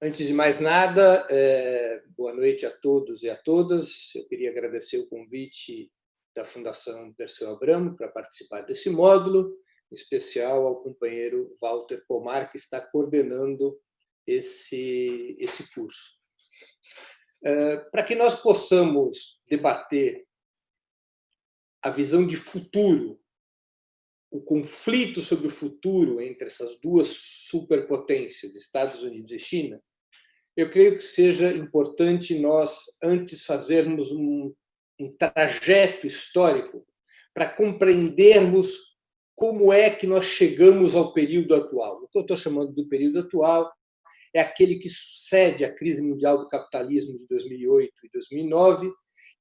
Antes de mais nada, é, boa noite a todos e a todas. Eu queria agradecer o convite da Fundação Perseu Abramo para participar desse módulo, em especial ao companheiro Walter Pomar, que está coordenando esse, esse curso. É, para que nós possamos debater a visão de futuro o conflito sobre o futuro entre essas duas superpotências, Estados Unidos e China, eu creio que seja importante nós antes fazermos um, um trajeto histórico para compreendermos como é que nós chegamos ao período atual. O que eu estou chamando do período atual é aquele que sucede à crise mundial do capitalismo de 2008 e 2009,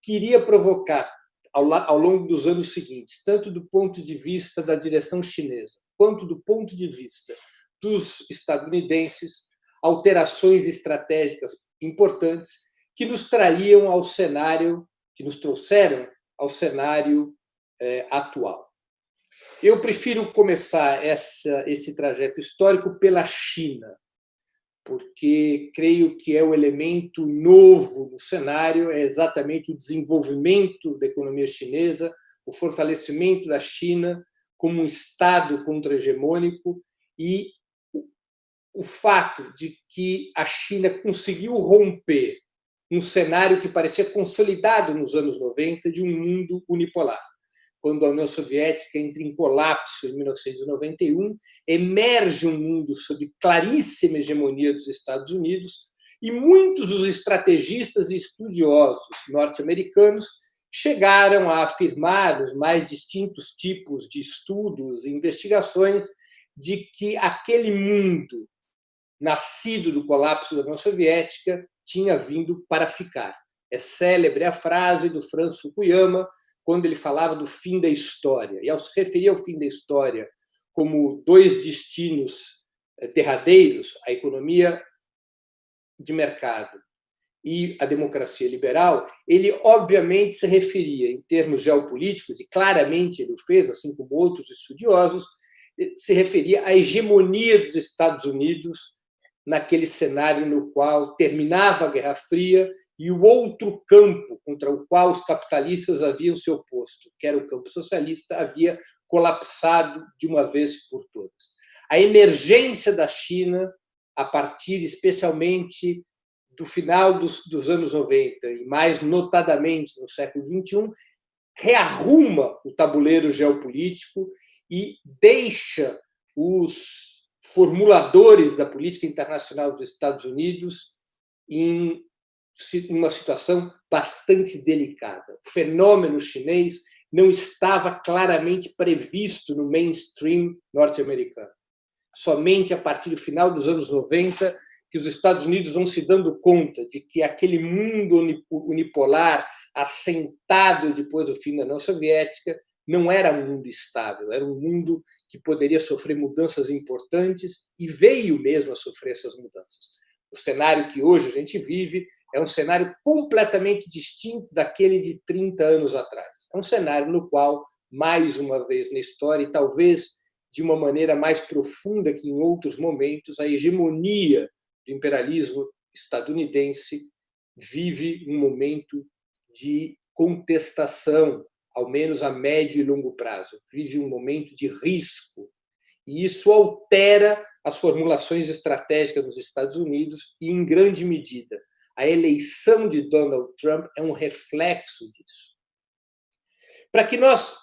que iria provocar ao, longo dos anos seguintes, tanto do ponto de vista da direção chinesa, quanto do ponto de vista dos estadunidenses, alterações estratégicas importantes que nos trariam ao cenário, que nos trouxeram ao cenário é, atual. Eu prefiro começar essa, esse trajeto histórico pela China, porque creio que é o elemento novo no cenário, é exatamente o desenvolvimento da economia chinesa, o fortalecimento da China como um Estado contra-hegemônico e o fato de que a China conseguiu romper um cenário que parecia consolidado nos anos 90 de um mundo unipolar. Quando a União Soviética entra em colapso em 1991, emerge um mundo sob claríssima hegemonia dos Estados Unidos e muitos dos estrategistas e estudiosos norte-americanos chegaram a afirmar os mais distintos tipos de estudos e investigações de que aquele mundo nascido do colapso da União Soviética tinha vindo para ficar. É célebre a frase do Franz Fukuyama, quando ele falava do fim da história. E ao se referir ao fim da história como dois destinos eh, derradeiros, a economia de mercado e a democracia liberal, ele obviamente se referia, em termos geopolíticos, e claramente ele o fez, assim como outros estudiosos, eh, se referia à hegemonia dos Estados Unidos naquele cenário no qual terminava a Guerra Fria e o outro campo contra o qual os capitalistas haviam se oposto, que era o campo socialista, havia colapsado de uma vez por todas. A emergência da China, a partir especialmente do final dos, dos anos 90 e mais notadamente no século XXI, rearruma o tabuleiro geopolítico e deixa os formuladores da política internacional dos Estados Unidos em uma situação bastante delicada. O fenômeno chinês não estava claramente previsto no mainstream norte-americano. Somente a partir do final dos anos 90 que os Estados Unidos vão se dando conta de que aquele mundo unipolar assentado depois do fim da União Soviética não era um mundo estável, era um mundo que poderia sofrer mudanças importantes e veio mesmo a sofrer essas mudanças. O cenário que hoje a gente vive é um cenário completamente distinto daquele de 30 anos atrás. É um cenário no qual, mais uma vez na história, e talvez de uma maneira mais profunda que em outros momentos, a hegemonia do imperialismo estadunidense vive um momento de contestação, ao menos a médio e longo prazo. Vive um momento de risco. E isso altera as formulações estratégicas dos Estados Unidos e, em grande medida, a eleição de Donald Trump é um reflexo disso. Para que nós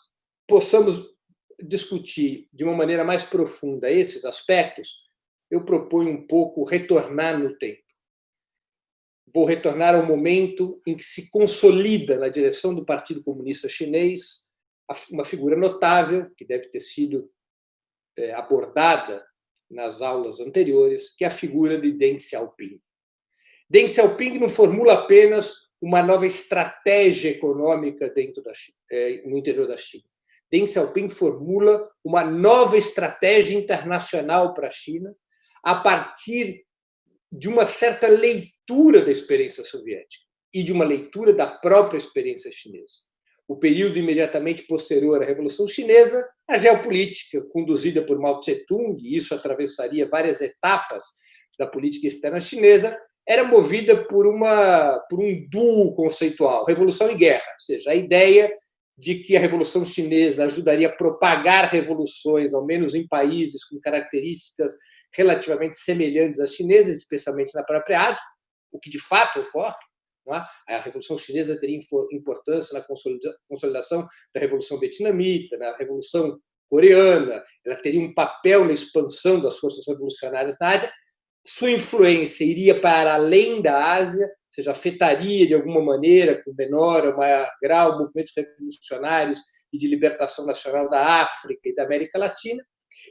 possamos discutir de uma maneira mais profunda esses aspectos, eu proponho um pouco retornar no tempo. Vou retornar ao momento em que se consolida na direção do Partido Comunista Chinês uma figura notável, que deve ter sido é, abordada nas aulas anteriores, que é a figura de Deng Xiaoping. Deng Xiaoping não formula apenas uma nova estratégia econômica dentro da China, é, no interior da China. Deng Xiaoping formula uma nova estratégia internacional para a China a partir de uma certa leitura da experiência soviética e de uma leitura da própria experiência chinesa. O período imediatamente posterior à Revolução Chinesa, a geopolítica conduzida por Mao Tse-tung, e isso atravessaria várias etapas da política externa chinesa era movida por, uma, por um duo conceitual, revolução e guerra, ou seja, a ideia de que a Revolução Chinesa ajudaria a propagar revoluções, ao menos em países com características relativamente semelhantes às chinesas, especialmente na própria Ásia, o que de fato ocorre. É? A Revolução Chinesa teria importância na consolidação da Revolução Vietnamita, na Revolução Coreana, ela teria um papel na expansão das forças revolucionárias na Ásia. Sua influência iria para além da Ásia, ou seja, afetaria de alguma maneira, com menor ou maior grau, movimentos revolucionários e de libertação nacional da África e da América Latina.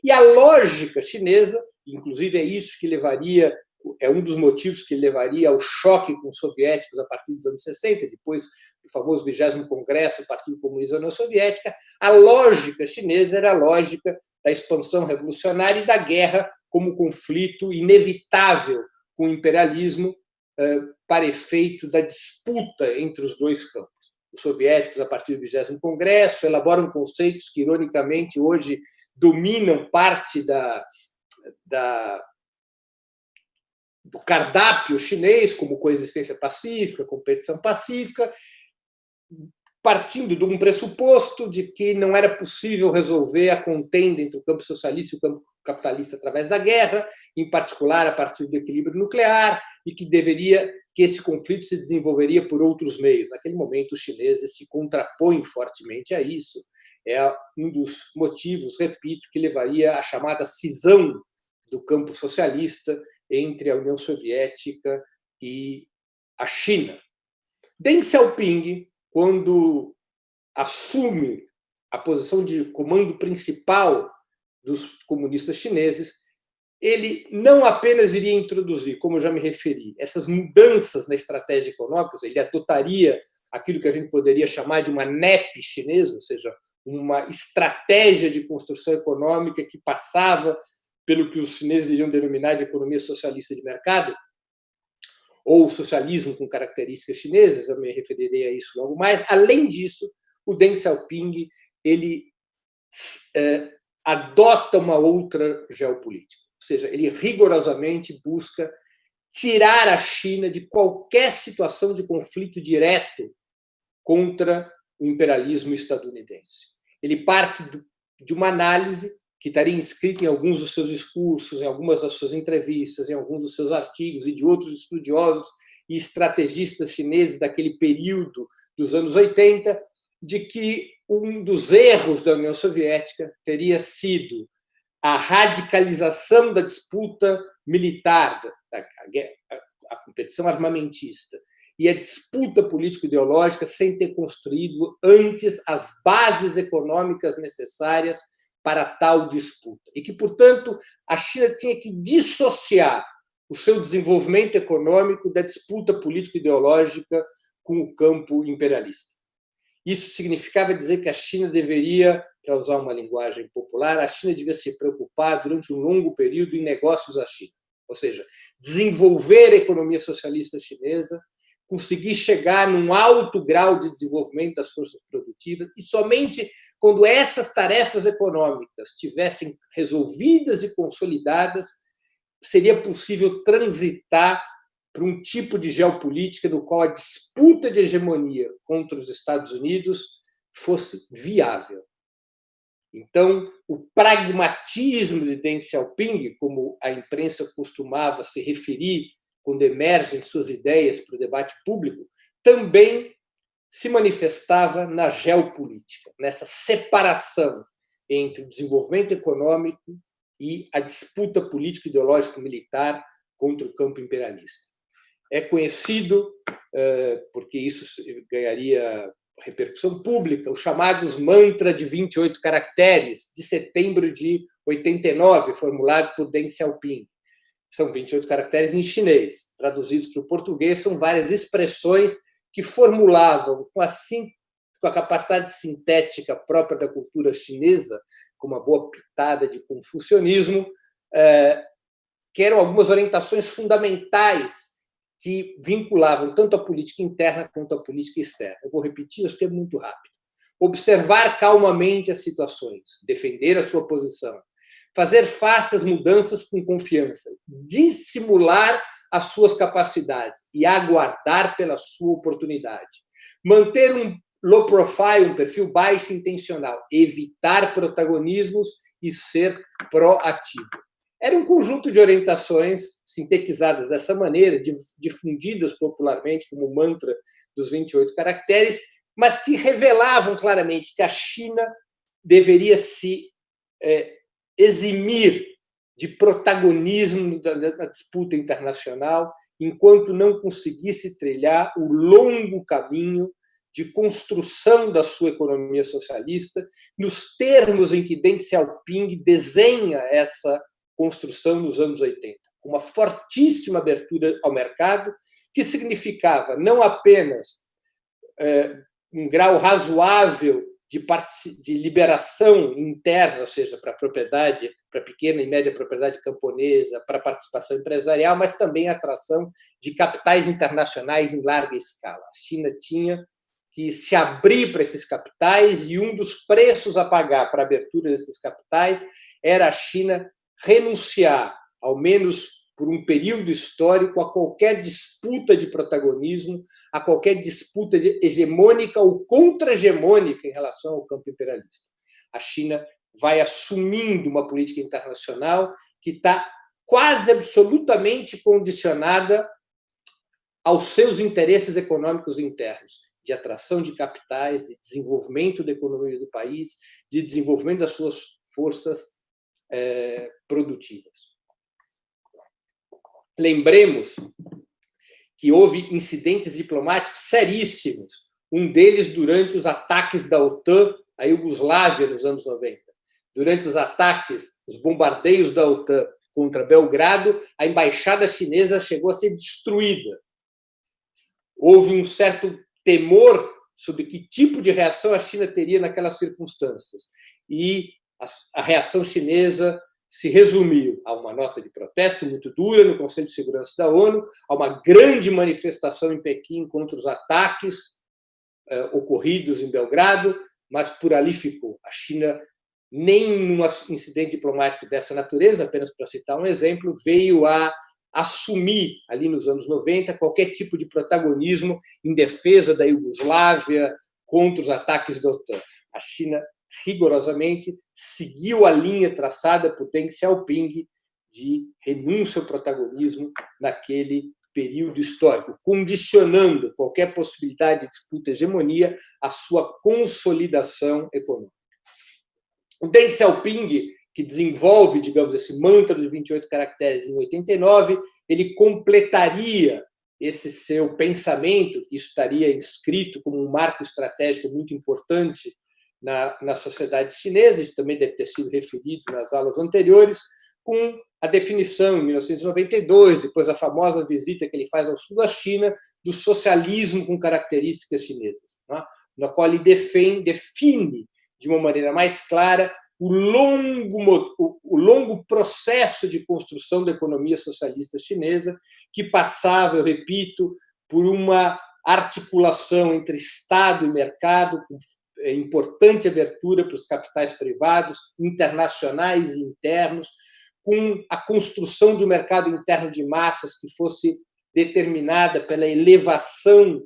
E a lógica chinesa, inclusive é isso que levaria é um dos motivos que levaria ao choque com os soviéticos a partir dos anos 60, depois do famoso 20 Congresso do Partido Comunista da União Soviética, a lógica chinesa era a lógica da expansão revolucionária e da guerra como conflito inevitável com o imperialismo eh, para efeito da disputa entre os dois campos. Os soviéticos, a partir do 20 Congresso, elaboram conceitos que, ironicamente, hoje dominam parte da, da do cardápio chinês, como coexistência pacífica, competição pacífica, partindo de um pressuposto de que não era possível resolver a contenda entre o campo socialista e o campo capitalista através da guerra, em particular a partir do equilíbrio nuclear, e que deveria que esse conflito se desenvolveria por outros meios. Naquele momento, os chineses se contrapõem fortemente a isso. É um dos motivos, repito, que levaria à chamada cisão do campo socialista entre a União Soviética e a China. Deng Xiaoping, quando assume a posição de comando principal dos comunistas chineses, ele não apenas iria introduzir, como eu já me referi, essas mudanças na estratégia econômica, ele adotaria aquilo que a gente poderia chamar de uma NEP chinesa, ou seja, uma estratégia de construção econômica que passava pelo que os chineses iriam denominar de economia socialista de mercado, ou socialismo com características chinesas, eu me referirei a isso logo mais. Além disso, o Deng Xiaoping ele é, adota uma outra geopolítica, ou seja, ele rigorosamente busca tirar a China de qualquer situação de conflito direto contra o imperialismo estadunidense. Ele parte de uma análise que estaria inscrito em alguns dos seus discursos, em algumas das suas entrevistas, em alguns dos seus artigos e de outros estudiosos e estrategistas chineses daquele período dos anos 80, de que um dos erros da União Soviética teria sido a radicalização da disputa militar, da, a competição armamentista e a disputa político-ideológica sem ter construído antes as bases econômicas necessárias para tal disputa. E que, portanto, a China tinha que dissociar o seu desenvolvimento econômico da disputa político-ideológica com o campo imperialista. Isso significava dizer que a China deveria, para usar uma linguagem popular, a China devia se preocupar durante um longo período em negócios à China. Ou seja, desenvolver a economia socialista chinesa, conseguir chegar num alto grau de desenvolvimento das forças produtivas e somente quando essas tarefas econômicas tivessem resolvidas e consolidadas, seria possível transitar para um tipo de geopolítica no qual a disputa de hegemonia contra os Estados Unidos fosse viável. Então, o pragmatismo de Deng Xiaoping, como a imprensa costumava se referir quando emergem suas ideias para o debate público, também se manifestava na geopolítica, nessa separação entre o desenvolvimento econômico e a disputa político-ideológico-militar contra o campo imperialista. É conhecido, eh, porque isso ganharia repercussão pública, os chamados mantra de 28 caracteres, de setembro de 89, formulado por Deng Xiaoping. São 28 caracteres em chinês. Traduzidos para o português, são várias expressões que formulavam com a, com a capacidade sintética própria da cultura chinesa, com uma boa pitada de confucionismo, é, que eram algumas orientações fundamentais que vinculavam tanto a política interna quanto a política externa. Eu vou repetir isso porque é muito rápido. Observar calmamente as situações, defender a sua posição, fazer face às mudanças com confiança, dissimular as suas capacidades e aguardar pela sua oportunidade. Manter um low profile, um perfil baixo intencional, evitar protagonismos e ser proativo. Era um conjunto de orientações sintetizadas dessa maneira, difundidas popularmente como mantra dos 28 caracteres, mas que revelavam claramente que a China deveria se é, eximir de protagonismo na disputa internacional, enquanto não conseguisse trilhar o longo caminho de construção da sua economia socialista, nos termos em que Deng Xiaoping desenha essa construção nos anos 80, com uma fortíssima abertura ao mercado, que significava não apenas é, um grau razoável de, de liberação interna, ou seja, para a propriedade, para a pequena e média propriedade camponesa, para a participação empresarial, mas também atração de capitais internacionais em larga escala. A China tinha que se abrir para esses capitais e um dos preços a pagar para a abertura desses capitais era a China renunciar, ao menos por um período histórico, a qualquer disputa de protagonismo, a qualquer disputa hegemônica ou contra-hegemônica em relação ao campo imperialista. A China vai assumindo uma política internacional que está quase absolutamente condicionada aos seus interesses econômicos internos, de atração de capitais, de desenvolvimento da economia do país, de desenvolvimento das suas forças é, produtivas. Lembremos que houve incidentes diplomáticos seríssimos, um deles durante os ataques da OTAN à Iugoslávia nos anos 90. Durante os ataques, os bombardeios da OTAN contra Belgrado, a embaixada chinesa chegou a ser destruída. Houve um certo temor sobre que tipo de reação a China teria naquelas circunstâncias. E a reação chinesa se resumiu a uma nota de protesto muito dura no Conselho de Segurança da ONU, a uma grande manifestação em Pequim contra os ataques eh, ocorridos em Belgrado, mas por ali ficou. A China, nem num incidente diplomático dessa natureza, apenas para citar um exemplo, veio a assumir, ali nos anos 90, qualquer tipo de protagonismo em defesa da Iugoslávia contra os ataques da OTAN. A China rigorosamente seguiu a linha traçada por Deng Xiaoping de renúncia ao protagonismo naquele período histórico, condicionando qualquer possibilidade de disputa hegemonia à sua consolidação econômica. O Deng Xiaoping, que desenvolve, digamos, esse mantra dos 28 caracteres em 89, ele completaria esse seu pensamento, que estaria inscrito como um marco estratégico muito importante na, na sociedade chinesa, isso também deve ter sido referido nas aulas anteriores, com a definição, em 1992, depois a famosa visita que ele faz ao sul da China, do socialismo com características chinesas, né? na qual ele defende, define de uma maneira mais clara o longo, o longo processo de construção da economia socialista chinesa, que passava, eu repito, por uma articulação entre Estado e mercado, com importante abertura para os capitais privados, internacionais e internos, com a construção de um mercado interno de massas que fosse determinada pela elevação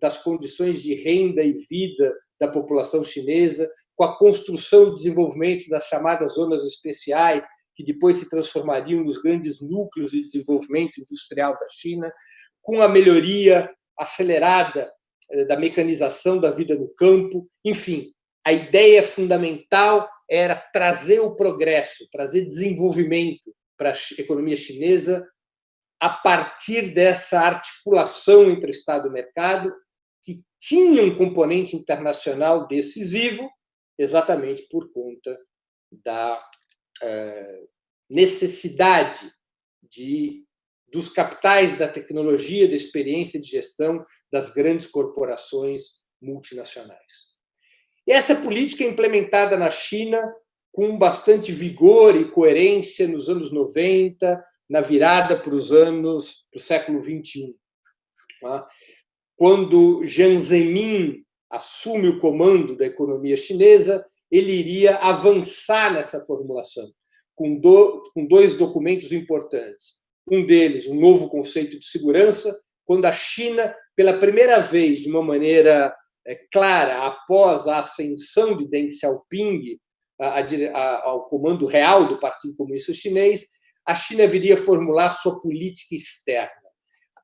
das condições de renda e vida da população chinesa, com a construção e desenvolvimento das chamadas zonas especiais, que depois se transformariam nos grandes núcleos de desenvolvimento industrial da China, com a melhoria acelerada da mecanização da vida no campo, enfim, a ideia fundamental era trazer o progresso, trazer desenvolvimento para a economia chinesa a partir dessa articulação entre Estado e mercado, que tinha um componente internacional decisivo, exatamente por conta da eh, necessidade de dos capitais da tecnologia, da experiência de gestão das grandes corporações multinacionais. E essa política é implementada na China com bastante vigor e coerência nos anos 90, na virada para os anos do século 21. Tá? Quando Jiang Zemin assume o comando da economia chinesa, ele iria avançar nessa formulação com, com dois documentos importantes. Um deles, um novo conceito de segurança, quando a China, pela primeira vez, de uma maneira é, clara, após a ascensão de Deng Xiaoping ao comando real do Partido Comunista Chinês, a China viria formular sua política externa.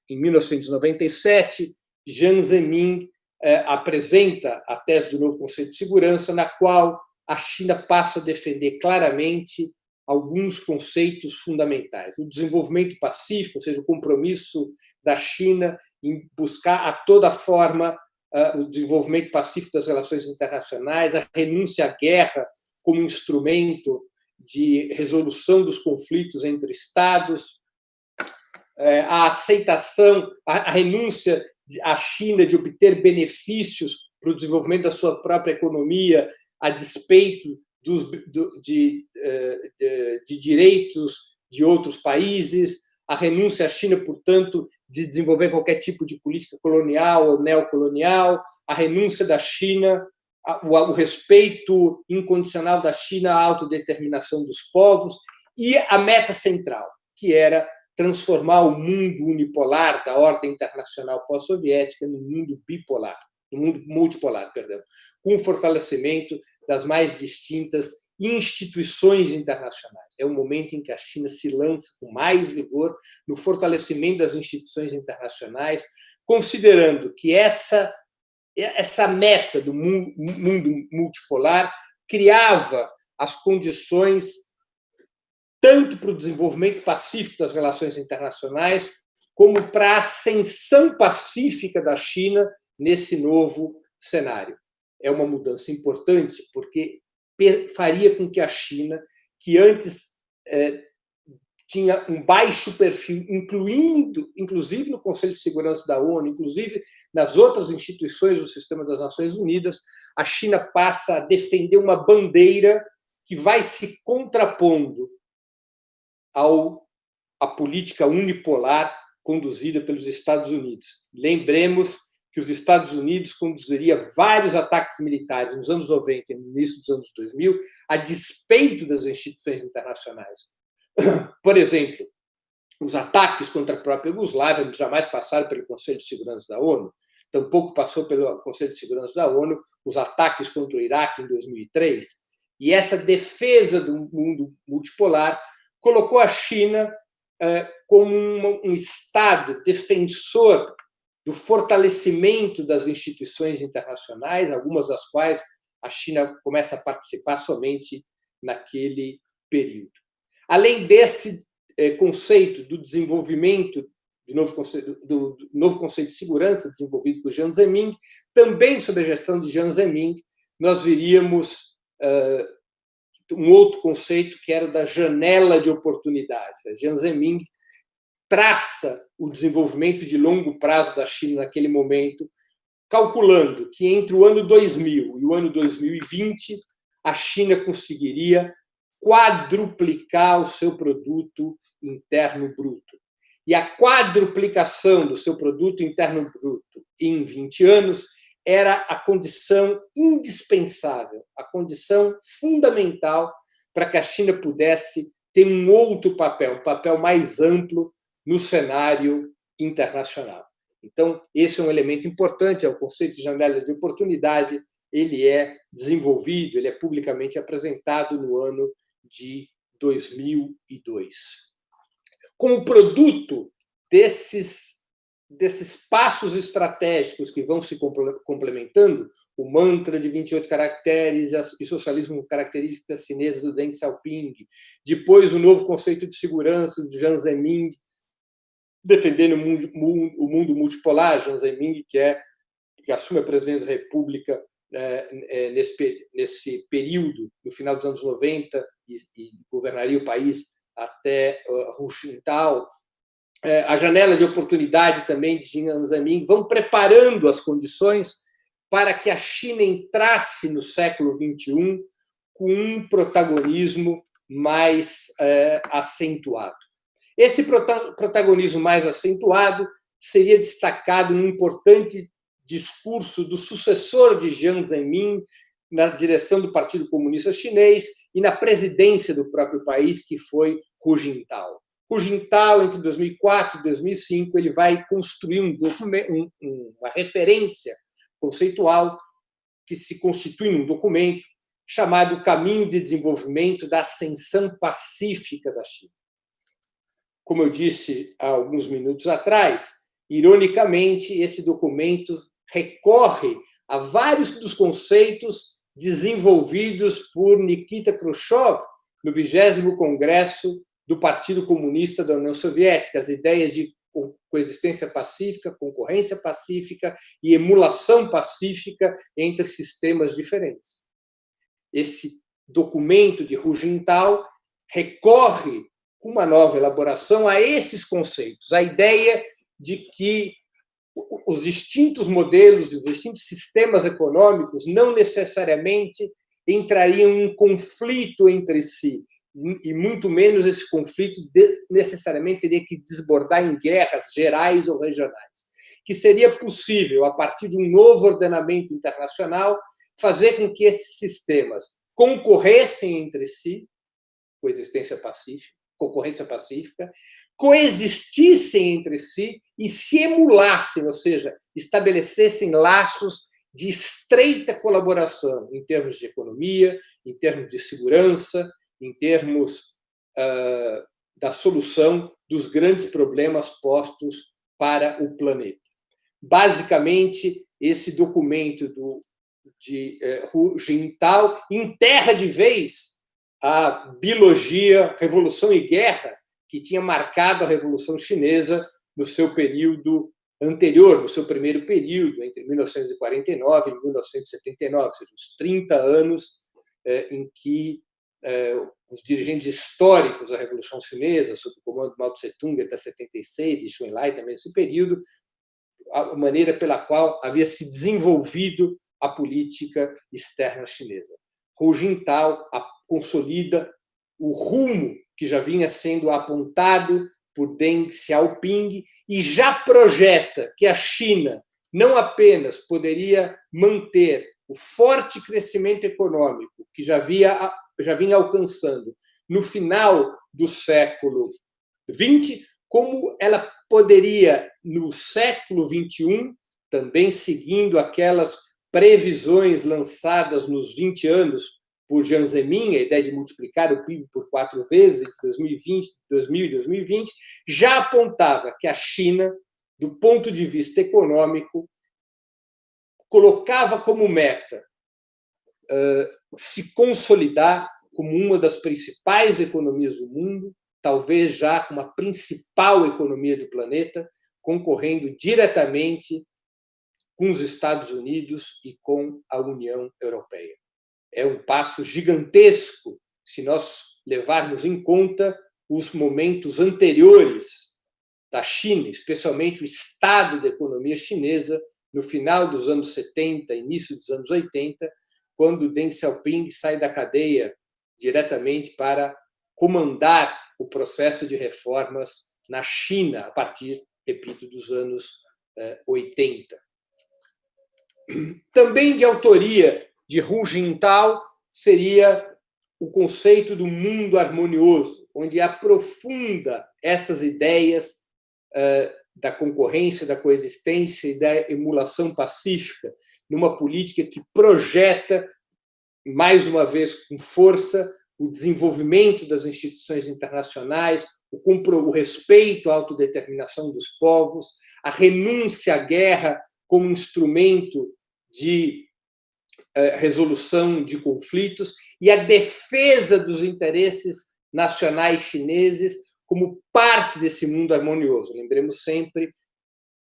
Em 1997, Jiang Zemin é, apresenta a tese do novo conceito de segurança, na qual a China passa a defender claramente alguns conceitos fundamentais. O desenvolvimento pacífico, ou seja, o compromisso da China em buscar a toda forma uh, o desenvolvimento pacífico das relações internacionais, a renúncia à guerra como instrumento de resolução dos conflitos entre Estados, uh, a aceitação, a, a renúncia à China de obter benefícios para o desenvolvimento da sua própria economia, a despeito dos, de, eh, de, de direitos de outros países, a renúncia à China, portanto, de desenvolver qualquer tipo de política colonial ou neocolonial, a renúncia da China, o respeito incondicional da China à autodeterminação dos povos e a meta central, que era transformar o mundo unipolar da ordem internacional pós-soviética no mundo bipolar no mundo multipolar, perdão, com o fortalecimento das mais distintas instituições internacionais. É o momento em que a China se lança com mais vigor no fortalecimento das instituições internacionais, considerando que essa essa meta do mundo multipolar criava as condições tanto para o desenvolvimento pacífico das relações internacionais, como para a ascensão pacífica da China nesse novo cenário. É uma mudança importante, porque faria com que a China, que antes é, tinha um baixo perfil, incluindo, inclusive no Conselho de Segurança da ONU, inclusive nas outras instituições do sistema das Nações Unidas, a China passa a defender uma bandeira que vai se contrapondo ao a política unipolar conduzida pelos Estados Unidos. Lembremos que os Estados Unidos conduziria vários ataques militares nos anos 90 e no início dos anos 2000, a despeito das instituições internacionais. Por exemplo, os ataques contra a própria Iugoslávia jamais passaram pelo Conselho de Segurança da ONU, tampouco passou pelo Conselho de Segurança da ONU os ataques contra o Iraque em 2003. E essa defesa do mundo multipolar colocou a China eh, como um Estado defensor do fortalecimento das instituições internacionais, algumas das quais a China começa a participar somente naquele período. Além desse eh, conceito do desenvolvimento do novo conceito, do, novo conceito de segurança desenvolvido por Jiang Zemin, também sob a gestão de Jiang Zemin, nós viríamos um outro conceito que era da janela de oportunidade. Jiang Zemin traça o desenvolvimento de longo prazo da China naquele momento, calculando que entre o ano 2000 e o ano 2020 a China conseguiria quadruplicar o seu produto interno bruto. E a quadruplicação do seu produto interno bruto em 20 anos era a condição indispensável, a condição fundamental para que a China pudesse ter um outro papel, um papel mais amplo no cenário internacional. Então, esse é um elemento importante, é o conceito de janela de oportunidade, ele é desenvolvido, ele é publicamente apresentado no ano de 2002. Como produto desses, desses passos estratégicos que vão se complementando, o mantra de 28 caracteres e socialismo com características chinesas do Deng Xiaoping, depois o novo conceito de segurança de Jiang Zemin, defendendo o mundo, multipolar, Jiang Zemin, que, é, que assume a presidência da República é, é, nesse, nesse período, no final dos anos 90, e, e governaria o país até Hu Jintao, é, a janela de oportunidade também de Jiang Zemin, vão preparando as condições para que a China entrasse no século XXI com um protagonismo mais é, acentuado. Esse protagonismo mais acentuado seria destacado num importante discurso do sucessor de Jiang Zemin, na direção do Partido Comunista Chinês e na presidência do próprio país, que foi Hu Jintao. Hu Jintao, entre 2004 e 2005, ele vai construir um um, uma referência conceitual que se constitui num documento chamado Caminho de Desenvolvimento da Ascensão Pacífica da China. Como eu disse há alguns minutos atrás, ironicamente, esse documento recorre a vários dos conceitos desenvolvidos por Nikita Khrushchev no 20 Congresso do Partido Comunista da União Soviética, as ideias de coexistência pacífica, concorrência pacífica e emulação pacífica entre sistemas diferentes. Esse documento de Hu Jintao recorre uma nova elaboração a esses conceitos, a ideia de que os distintos modelos, os distintos sistemas econômicos não necessariamente entrariam em conflito entre si, e muito menos esse conflito necessariamente teria que desbordar em guerras gerais ou regionais. Que seria possível, a partir de um novo ordenamento internacional, fazer com que esses sistemas concorressem entre si, coexistência pacífica, concorrência pacífica, coexistissem entre si e se emulassem, ou seja, estabelecessem laços de estreita colaboração em termos de economia, em termos de segurança, em termos uh, da solução dos grandes problemas postos para o planeta. Basicamente, esse documento do, de uh, Hu Jintao enterra de vez a biologia, revolução e guerra que tinha marcado a Revolução Chinesa no seu período anterior, no seu primeiro período, entre 1949 e 1979, ou seja, os 30 anos eh, em que é, os dirigentes históricos da Revolução Chinesa, sob o comando de Mao Tse-tung até 76, e Xu Enlai também nesse período, a maneira pela qual havia se desenvolvido a política externa chinesa. Hu Jintao consolida o rumo que já vinha sendo apontado por Deng Xiaoping e já projeta que a China não apenas poderia manter o forte crescimento econômico que já havia já vinha alcançando no final do século XX, como ela poderia, no século XXI, também seguindo aquelas previsões lançadas nos 20 anos por Jiang Zemin, a ideia de multiplicar o PIB por quatro vezes entre 2020, 2000 e 2020, já apontava que a China, do ponto de vista econômico, colocava como meta se consolidar como uma das principais economias do mundo, talvez já como a principal economia do planeta, concorrendo diretamente com os Estados Unidos e com a União Europeia. É um passo gigantesco se nós levarmos em conta os momentos anteriores da China, especialmente o estado da economia chinesa no final dos anos 70, início dos anos 80, quando Deng Xiaoping sai da cadeia diretamente para comandar o processo de reformas na China, a partir, repito, dos anos 80. Eh, Também de autoria de Hu Jintao seria o conceito do mundo harmonioso, onde aprofunda essas ideias eh, da concorrência, da coexistência e da emulação pacífica, numa política que projeta, mais uma vez com força, o desenvolvimento das instituições internacionais, o, respeito à autodeterminação dos povos, a renúncia à guerra como instrumento de resolução de conflitos e a defesa dos interesses nacionais chineses como parte desse mundo harmonioso. Lembremos sempre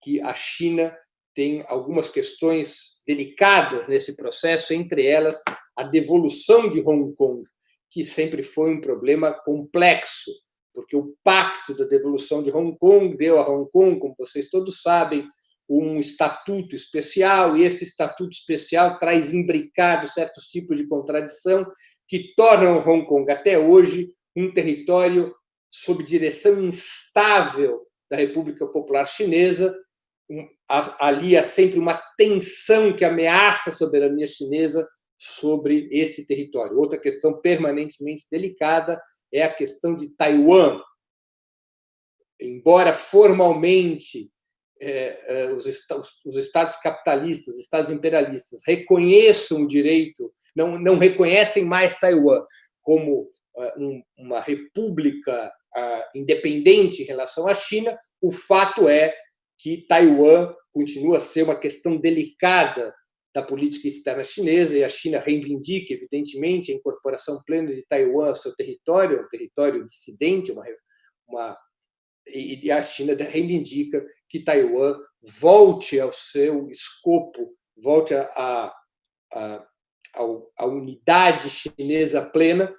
que a China tem algumas questões delicadas nesse processo, entre elas a devolução de Hong Kong, que sempre foi um problema complexo, porque o pacto da devolução de Hong Kong deu a Hong Kong, como vocês todos sabem, um estatuto especial, e esse estatuto especial traz imbricado certos tipos de contradição que tornam Hong Kong, até hoje, um território sob direção instável da República Popular Chinesa, ali há sempre uma tensão que ameaça a soberania chinesa sobre esse território. Outra questão permanentemente delicada é a questão de Taiwan. Embora formalmente é, é, os, os, estados capitalistas, os estados imperialistas reconheçam o direito, não, não reconhecem mais Taiwan como é, um, uma república independente em relação à China, o fato é que Taiwan continua a ser uma questão delicada da política externa chinesa e a China reivindica, evidentemente, a incorporação plena de Taiwan ao seu território, um território dissidente, uma, uma e a China reivindica que Taiwan volte ao seu escopo, volte à a, a, a, unidade chinesa plena.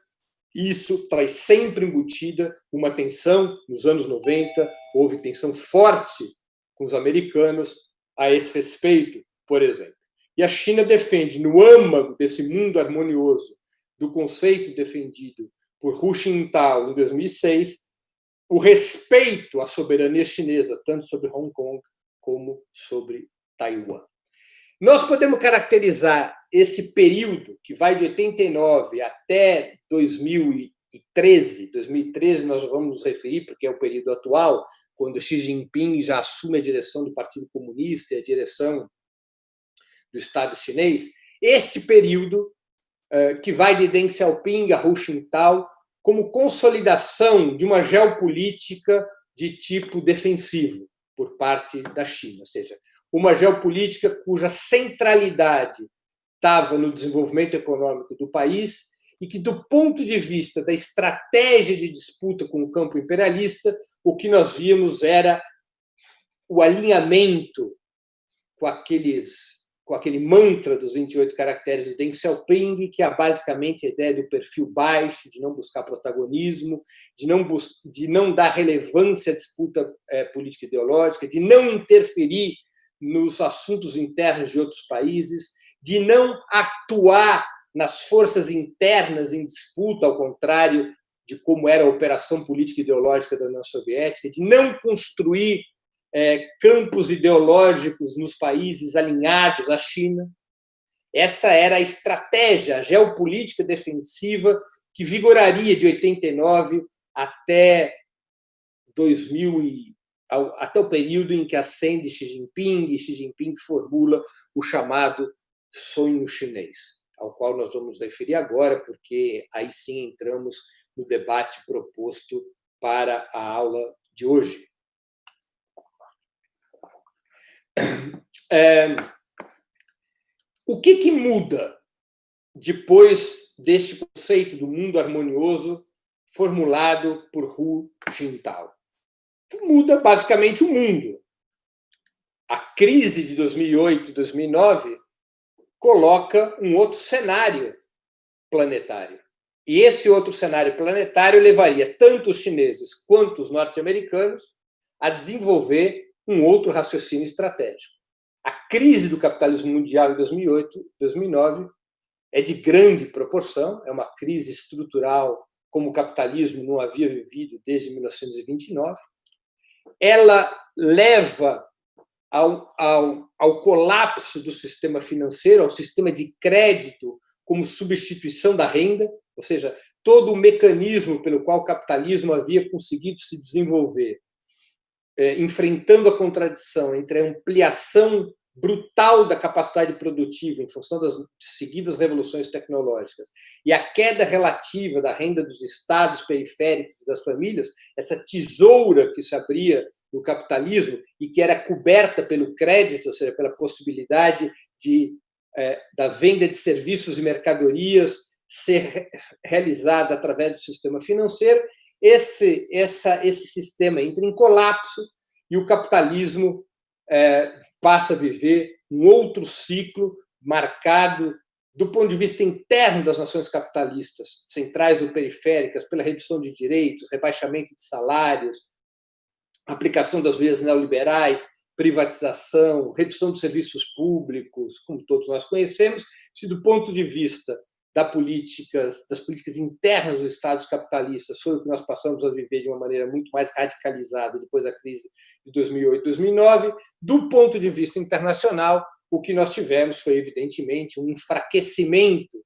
Isso traz sempre embutida uma tensão. Nos anos 90, houve tensão forte com os americanos a esse respeito, por exemplo. E a China defende, no âmago desse mundo harmonioso, do conceito defendido por Hu Jintao em 2006, o respeito à soberania chinesa, tanto sobre Hong Kong como sobre Taiwan. Nós podemos caracterizar esse período, que vai de 89 até 2013, 2013 nós vamos nos referir, porque é o período atual, quando Xi Jinping já assume a direção do Partido Comunista e a direção do Estado chinês, este período, eh, que vai de Deng Xiaoping a Hu Jintao, como consolidação de uma geopolítica de tipo defensivo por parte da China, ou seja, uma geopolítica cuja centralidade estava no desenvolvimento econômico do país e que, do ponto de vista da estratégia de disputa com o campo imperialista, o que nós víamos era o alinhamento com aqueles com aquele mantra dos 28 caracteres de Deng Xiaoping, que é basicamente a ideia do perfil baixo, de não buscar protagonismo, de não, de não dar relevância à disputa é, política ideológica, de não interferir nos assuntos internos de outros países, de não atuar nas forças internas em disputa, ao contrário de como era a operação política ideológica da União Soviética, de não construir é, campos ideológicos nos países alinhados à China. Essa era a estratégia geopolítica defensiva que vigoraria de 89 até 2000 e, até o período em que ascende Xi Jinping e Xi Jinping formula o chamado sonho chinês, ao qual nós vamos referir agora, porque aí sim entramos no debate proposto para a aula de hoje. É, o que, que muda depois deste conceito do mundo harmonioso formulado por Hu Jintao? Muda basicamente o mundo. A crise de 2008 2009 coloca um outro cenário planetário. E esse outro cenário planetário levaria tanto os chineses quanto os norte-americanos a desenvolver um outro raciocínio estratégico. A crise do capitalismo mundial em 2008, 2009 é de grande proporção, é uma crise estrutural como o capitalismo não havia vivido desde 1929. Ela leva ao, ao, ao colapso do sistema financeiro, ao sistema de crédito como substituição da renda, ou seja, todo o mecanismo pelo qual o capitalismo havia conseguido se desenvolver é, enfrentando a contradição entre a ampliação brutal da capacidade produtiva em função das seguidas revoluções tecnológicas e a queda relativa da renda dos estados periféricos das famílias, essa tesoura que se abria no capitalismo e que era coberta pelo crédito, ou seja, pela possibilidade de, é, da venda de serviços e mercadorias ser realizada através do sistema financeiro, esse, essa, esse sistema entra em colapso e o capitalismo é, passa a viver um outro ciclo marcado do ponto de vista interno das nações capitalistas, centrais ou periféricas, pela redução de direitos, rebaixamento de salários, aplicação das medidas neoliberais, privatização, redução dos serviços públicos, como todos nós conhecemos, se do ponto de vista da das políticas internas dos estados capitalistas foi o que nós passamos a viver de uma maneira muito mais radicalizada depois da crise de 2008, 2009. Do ponto de vista internacional, o que nós tivemos foi, evidentemente, um enfraquecimento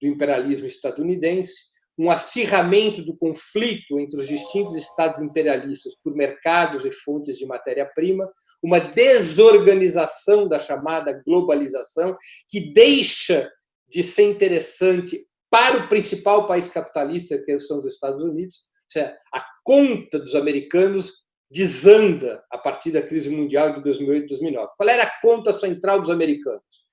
do imperialismo estadunidense, um acirramento do conflito entre os distintos estados imperialistas por mercados e fontes de matéria-prima, uma desorganização da chamada globalização, que deixa de ser interessante para o principal país capitalista, que são os Estados Unidos. A conta dos americanos desanda a partir da crise mundial de 2008 e 2009. Qual era a conta central dos americanos?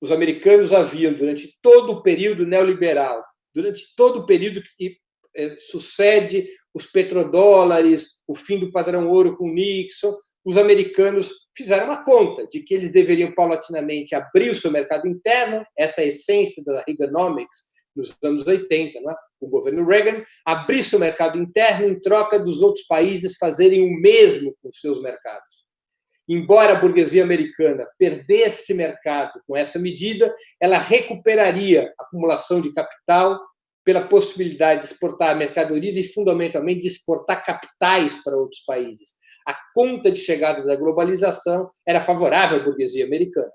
Os americanos haviam, durante todo o período neoliberal, durante todo o período que é, sucede os petrodólares, o fim do padrão ouro com Nixon, os americanos fizeram uma conta de que eles deveriam paulatinamente abrir o seu mercado interno, essa é a essência da Reaganomics nos anos 80, não é? o governo Reagan, abrir seu mercado interno em troca dos outros países fazerem o mesmo com seus mercados. Embora a burguesia americana perdesse mercado com essa medida, ela recuperaria a acumulação de capital pela possibilidade de exportar mercadorias e, fundamentalmente, de exportar capitais para outros países. A conta de chegada da globalização era favorável à burguesia americana.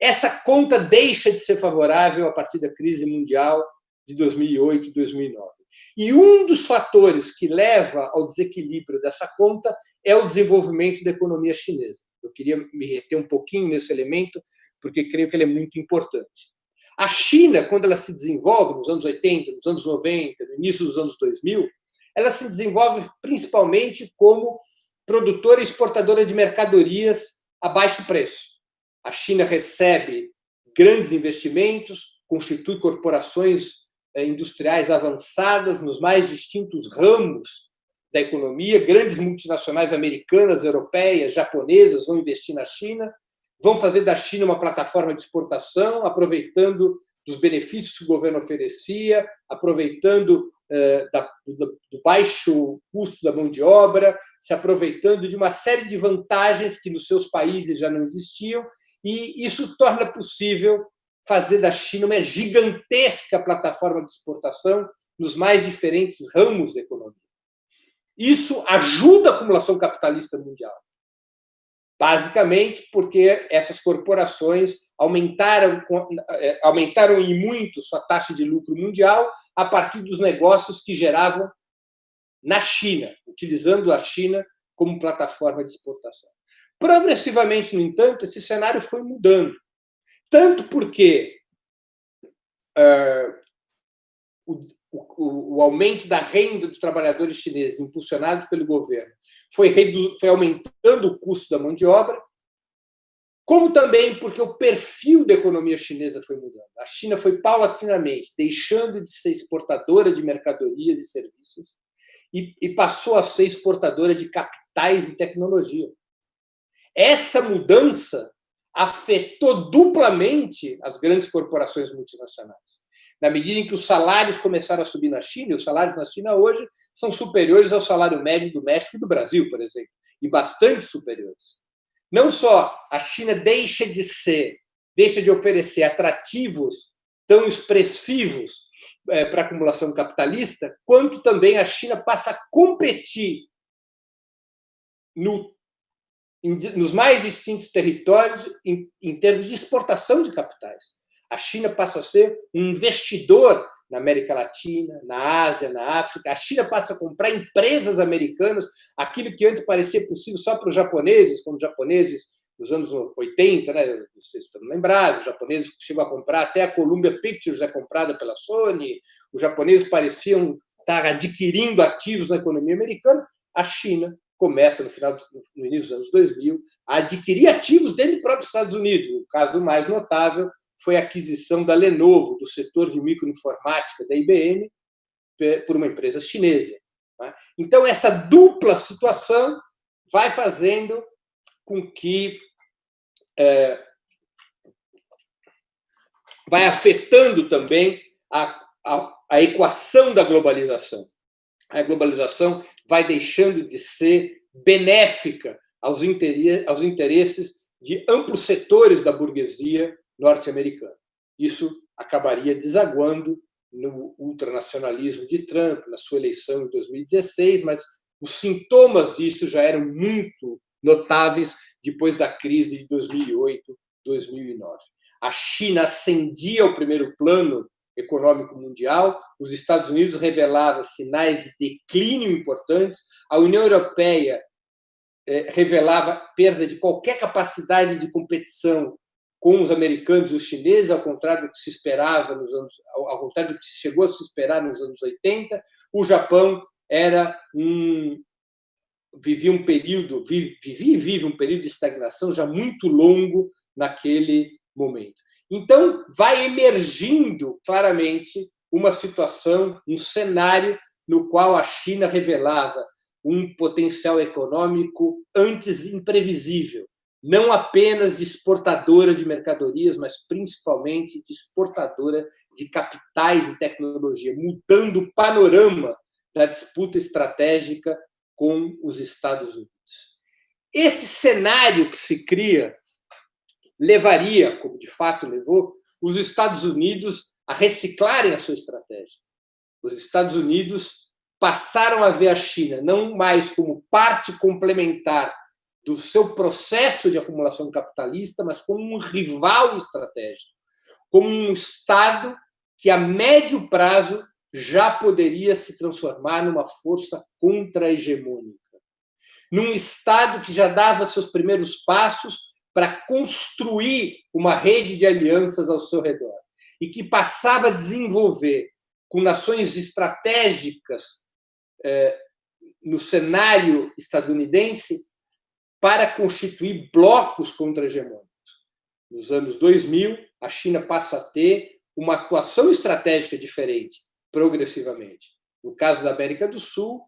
Essa conta deixa de ser favorável a partir da crise mundial de 2008 e 2009. E um dos fatores que leva ao desequilíbrio dessa conta é o desenvolvimento da economia chinesa. Eu queria me reter um pouquinho nesse elemento, porque creio que ele é muito importante. A China, quando ela se desenvolve nos anos 80, nos anos 90, no início dos anos 2000, ela se desenvolve principalmente como produtora e exportadora de mercadorias a baixo preço. A China recebe grandes investimentos, constitui corporações eh, industriais avançadas nos mais distintos ramos da economia. Grandes multinacionais americanas, europeias, japonesas vão investir na China, vão fazer da China uma plataforma de exportação, aproveitando dos benefícios que o governo oferecia, aproveitando eh, do baixo custo da mão de obra, se aproveitando de uma série de vantagens que nos seus países já não existiam, e isso torna possível fazer da China uma gigantesca plataforma de exportação nos mais diferentes ramos da economia. Isso ajuda a acumulação capitalista mundial. Basicamente porque essas corporações aumentaram, é, aumentaram em muito sua taxa de lucro mundial a partir dos negócios que geravam na China, utilizando a China como plataforma de exportação. Progressivamente, no entanto, esse cenário foi mudando. Tanto porque uh, o, o, o, aumento da renda dos trabalhadores chineses, impulsionados pelo governo, foi, foi aumentando o custo da mão de obra, como também porque o perfil da economia chinesa foi mudando. A China foi paulatinamente deixando de ser exportadora de mercadorias e serviços e, e passou a ser exportadora de capitais e tecnologia. Essa mudança afetou duplamente as grandes corporações multinacionais. Na medida em que os salários começaram a subir na China, e os salários na China hoje são superiores ao salário médio do México e do Brasil, por exemplo, e bastante superiores. Não só a China deixa de ser, deixa de oferecer atrativos tão expressivos é, para a acumulação capitalista, quanto também a China passa a competir no nos mais distintos territórios em, em termos de exportação de capitais. A China passa a ser um investidor na América Latina, na Ásia, na África. A China passa a comprar empresas americanas, aquilo que antes parecia possível só para os japoneses, como os japoneses nos anos 80, né? vocês estão lembrados, os japoneses chegam a comprar, até a Columbia Pictures é comprada pela Sony, os japoneses pareciam estar adquirindo ativos na economia americana, a China começa no final no início dos anos 2000 a adquirir ativos dentro dos próprios Estados Unidos. O caso mais notável foi a aquisição da Lenovo, do setor de microinformática da IBM, por uma empresa chinesa. Né? Então, essa dupla situação vai fazendo com que é, vai afetando também a, a, a equação da globalização a globalização vai deixando de ser benéfica aos interesses de amplos setores da burguesia norte-americana. Isso acabaria desaguando no ultranacionalismo de Trump, na sua eleição em 2016, mas os sintomas disso já eram muito notáveis depois da crise de 2008, 2009. A China ascendia ao primeiro plano econômico mundial, os Estados Unidos revelavam sinais de declínio importantes, a União Europeia eh, revelava perda de qualquer capacidade de competição com os americanos e os chineses, ao contrário do que se esperava nos anos, ao contrário do que chegou a se esperar nos anos 80, o Japão era um vivia um período, vivia e vive um período de estagnação já muito longo naquele momento. Então, vai emergindo claramente uma situação, um cenário no qual a China revelava um potencial econômico antes imprevisível, não apenas de exportadora de mercadorias, mas principalmente de exportadora de capitais e tecnologia, mudando o panorama da disputa estratégica com os Estados Unidos. Esse cenário que se cria levaria, como de fato levou, os Estados Unidos a reciclarem a sua estratégia. Os Estados Unidos passaram a ver a China não mais como parte complementar do seu processo de acumulação capitalista, mas como um rival estratégico, como um Estado que, a médio prazo, já poderia se transformar numa força contra-hegemônica. Num Estado que já dava seus primeiros passos para construir uma rede de alianças ao seu redor e que passava a desenvolver com nações estratégicas eh, no cenário estadunidense para constituir blocos contra-hegemônicos. Nos anos 2000, a China passa a ter uma atuação estratégica diferente, progressivamente. No caso da América do Sul,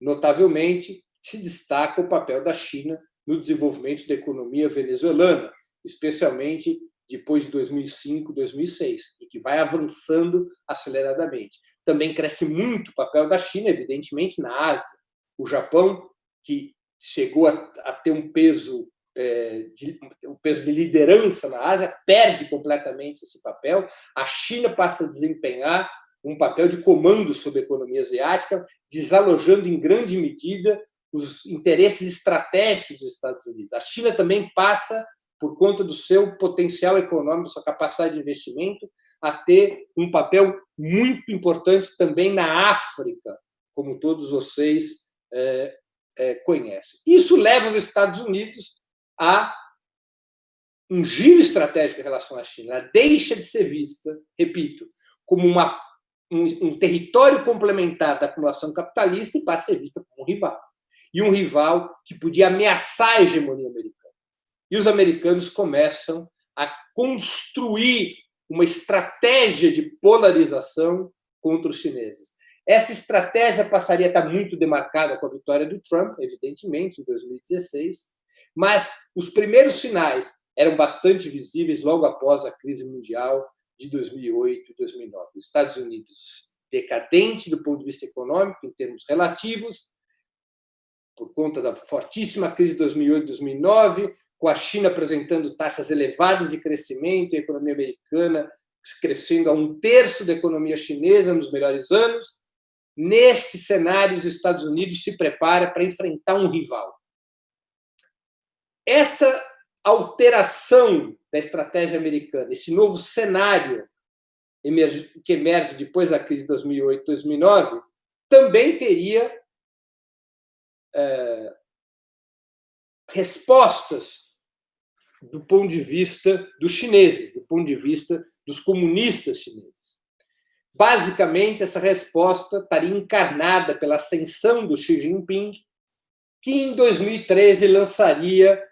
notavelmente, se destaca o papel da China no desenvolvimento da economia venezuelana, especialmente depois de 2005, 2006, e que vai avançando aceleradamente. Também cresce muito o papel da China, evidentemente, na Ásia. O Japão, que chegou a, a ter um peso, é, de, um peso de liderança na Ásia, perde completamente esse papel. A China passa a desempenhar um papel de comando sobre a economia asiática, desalojando em grande medida os interesses estratégicos dos Estados Unidos. A China também passa, por conta do seu potencial econômico, sua capacidade de investimento, a ter um papel muito importante também na África, como todos vocês é, é, conhecem. Isso leva os Estados Unidos a um giro estratégico em relação à China. Ela deixa de ser vista, repito, como uma, um, um território complementar da acumulação capitalista e passa a ser vista como um rival e um rival que podia ameaçar a hegemonia americana. E os americanos começam a construir uma estratégia de polarização contra os chineses. Essa estratégia passaria a estar muito demarcada com a vitória do Trump, evidentemente, em 2016, mas os primeiros sinais eram bastante visíveis logo após a crise mundial de 2008 e 2009. Os Estados Unidos decadente do ponto de vista econômico, em termos relativos, por conta da fortíssima crise de 2008 2009, com a China apresentando taxas elevadas de crescimento e a economia americana crescendo a um terço da economia chinesa nos melhores anos. Neste cenário, os Estados Unidos se prepara para enfrentar um rival. Essa alteração da estratégia americana, esse novo cenário que emerge depois da crise de 2008 2009, também teria é, respostas do ponto de vista dos chineses, do ponto de vista dos comunistas chineses. Basicamente, essa resposta estaria encarnada pela ascensão do Xi Jinping, que em 2013 lançaria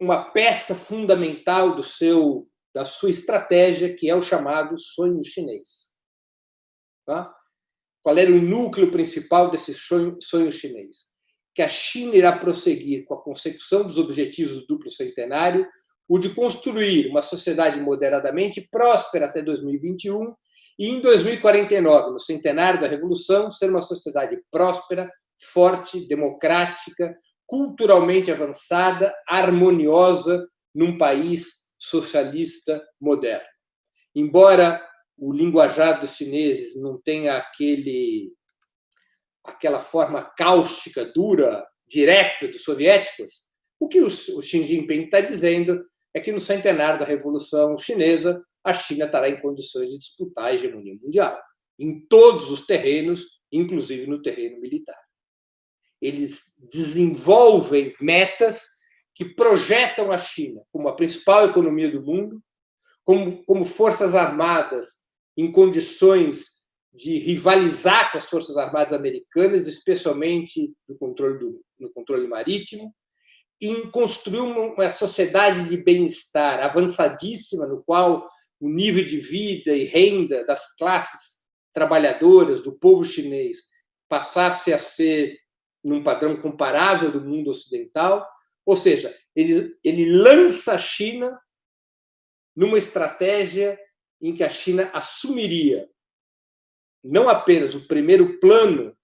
uma peça fundamental do seu da sua estratégia, que é o chamado sonho chinês. Tá? Qual era o núcleo principal desse sonho, sonho chinês? Que a China irá prosseguir com a consecução dos objetivos do duplo centenário, o de construir uma sociedade moderadamente próspera até 2021 e, em 2049, no centenário da Revolução, ser uma sociedade próspera, forte, democrática, culturalmente avançada, harmoniosa, num país socialista moderno. Embora o linguajar dos chineses não tem aquele, aquela forma cáustica, dura, direta dos soviéticos, O que o Xi Jinping está dizendo é que no centenário da Revolução Chinesa, a China estará em condições de disputar a hegemonia mundial, em todos os terrenos, inclusive no terreno militar. Eles desenvolvem metas que projetam a China como a principal economia do mundo, como, como forças armadas em condições de rivalizar com as forças armadas americanas, especialmente no controle, do, no controle marítimo, em construir uma sociedade de bem-estar avançadíssima, no qual o nível de vida e renda das classes trabalhadoras do povo chinês passasse a ser num padrão comparável do mundo ocidental, ou seja, ele, ele lança a China numa estratégia em que a China assumiria não apenas o primeiro plano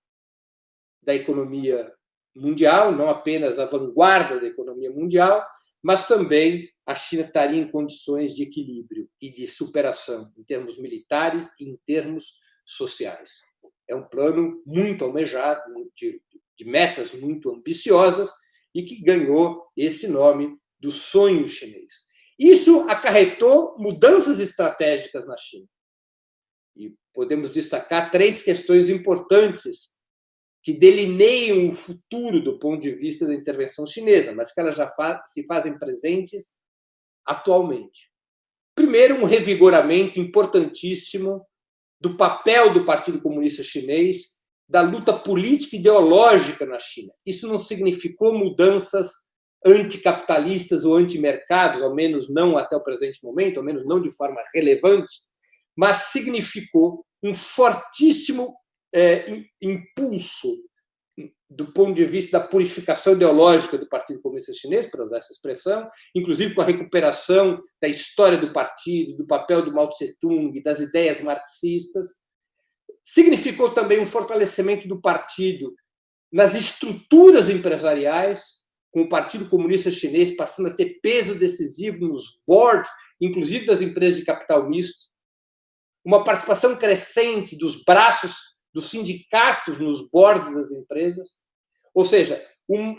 da economia mundial, não apenas a vanguarda da economia mundial, mas também a China estaria em condições de equilíbrio e de superação em termos militares e em termos sociais. É um plano muito almejado, de, de metas muito ambiciosas e que ganhou esse nome do sonho chinês. Isso acarretou mudanças estratégicas na China. E podemos destacar três questões importantes que delineiam o futuro do ponto de vista da intervenção chinesa, mas que elas já se fazem presentes atualmente. Primeiro, um revigoramento importantíssimo do papel do Partido Comunista Chinês, da luta política e ideológica na China. Isso não significou mudanças anticapitalistas ou antimercados, ao menos não até o presente momento, ao menos não de forma relevante, mas significou um fortíssimo é, impulso do ponto de vista da purificação ideológica do Partido Comunista Chinês, para usar essa expressão, inclusive com a recuperação da história do partido, do papel do Mao Tse-tung, das ideias marxistas. Significou também um fortalecimento do partido nas estruturas empresariais, com o Partido Comunista Chinês passando a ter peso decisivo nos boards, inclusive das empresas de capital misto, uma participação crescente dos braços dos sindicatos nos bordes das empresas, ou seja, um,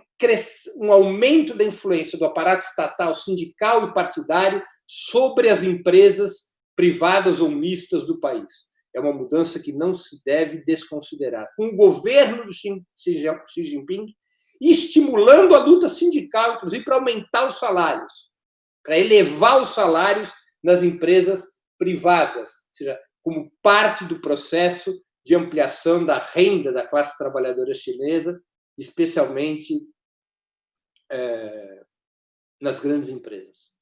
um aumento da influência do aparato estatal, sindical e partidário sobre as empresas privadas ou mistas do país. É uma mudança que não se deve desconsiderar. Um governo do Xi Jinping estimulando a luta sindical, inclusive para aumentar os salários, para elevar os salários nas empresas privadas, ou seja, como parte do processo de ampliação da renda da classe trabalhadora chinesa, especialmente é, nas grandes empresas.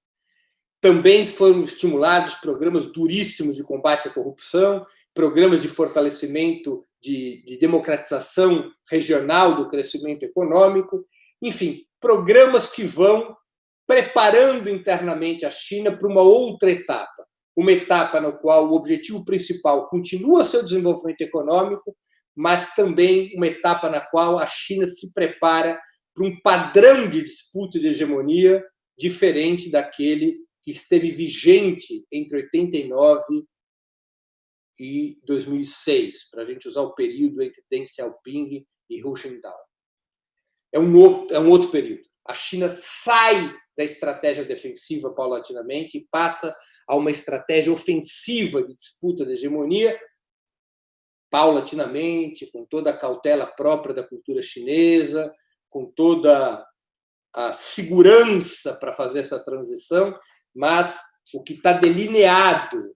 Também foram estimulados programas duríssimos de combate à corrupção, programas de fortalecimento de, de democratização regional do crescimento econômico, enfim, programas que vão preparando internamente a China para uma outra etapa, uma etapa na qual o objetivo principal continua seu desenvolvimento econômico, mas também uma etapa na qual a China se prepara para um padrão de disputa de hegemonia diferente daquele que esteve vigente entre 89 e 2006, para a gente usar o período entre Deng Xiaoping e Hu Jintao. É um, outro, é um outro período. A China sai da estratégia defensiva paulatinamente e passa a uma estratégia ofensiva de disputa de hegemonia, paulatinamente, com toda a cautela própria da cultura chinesa, com toda a segurança para fazer essa transição, mas o que está delineado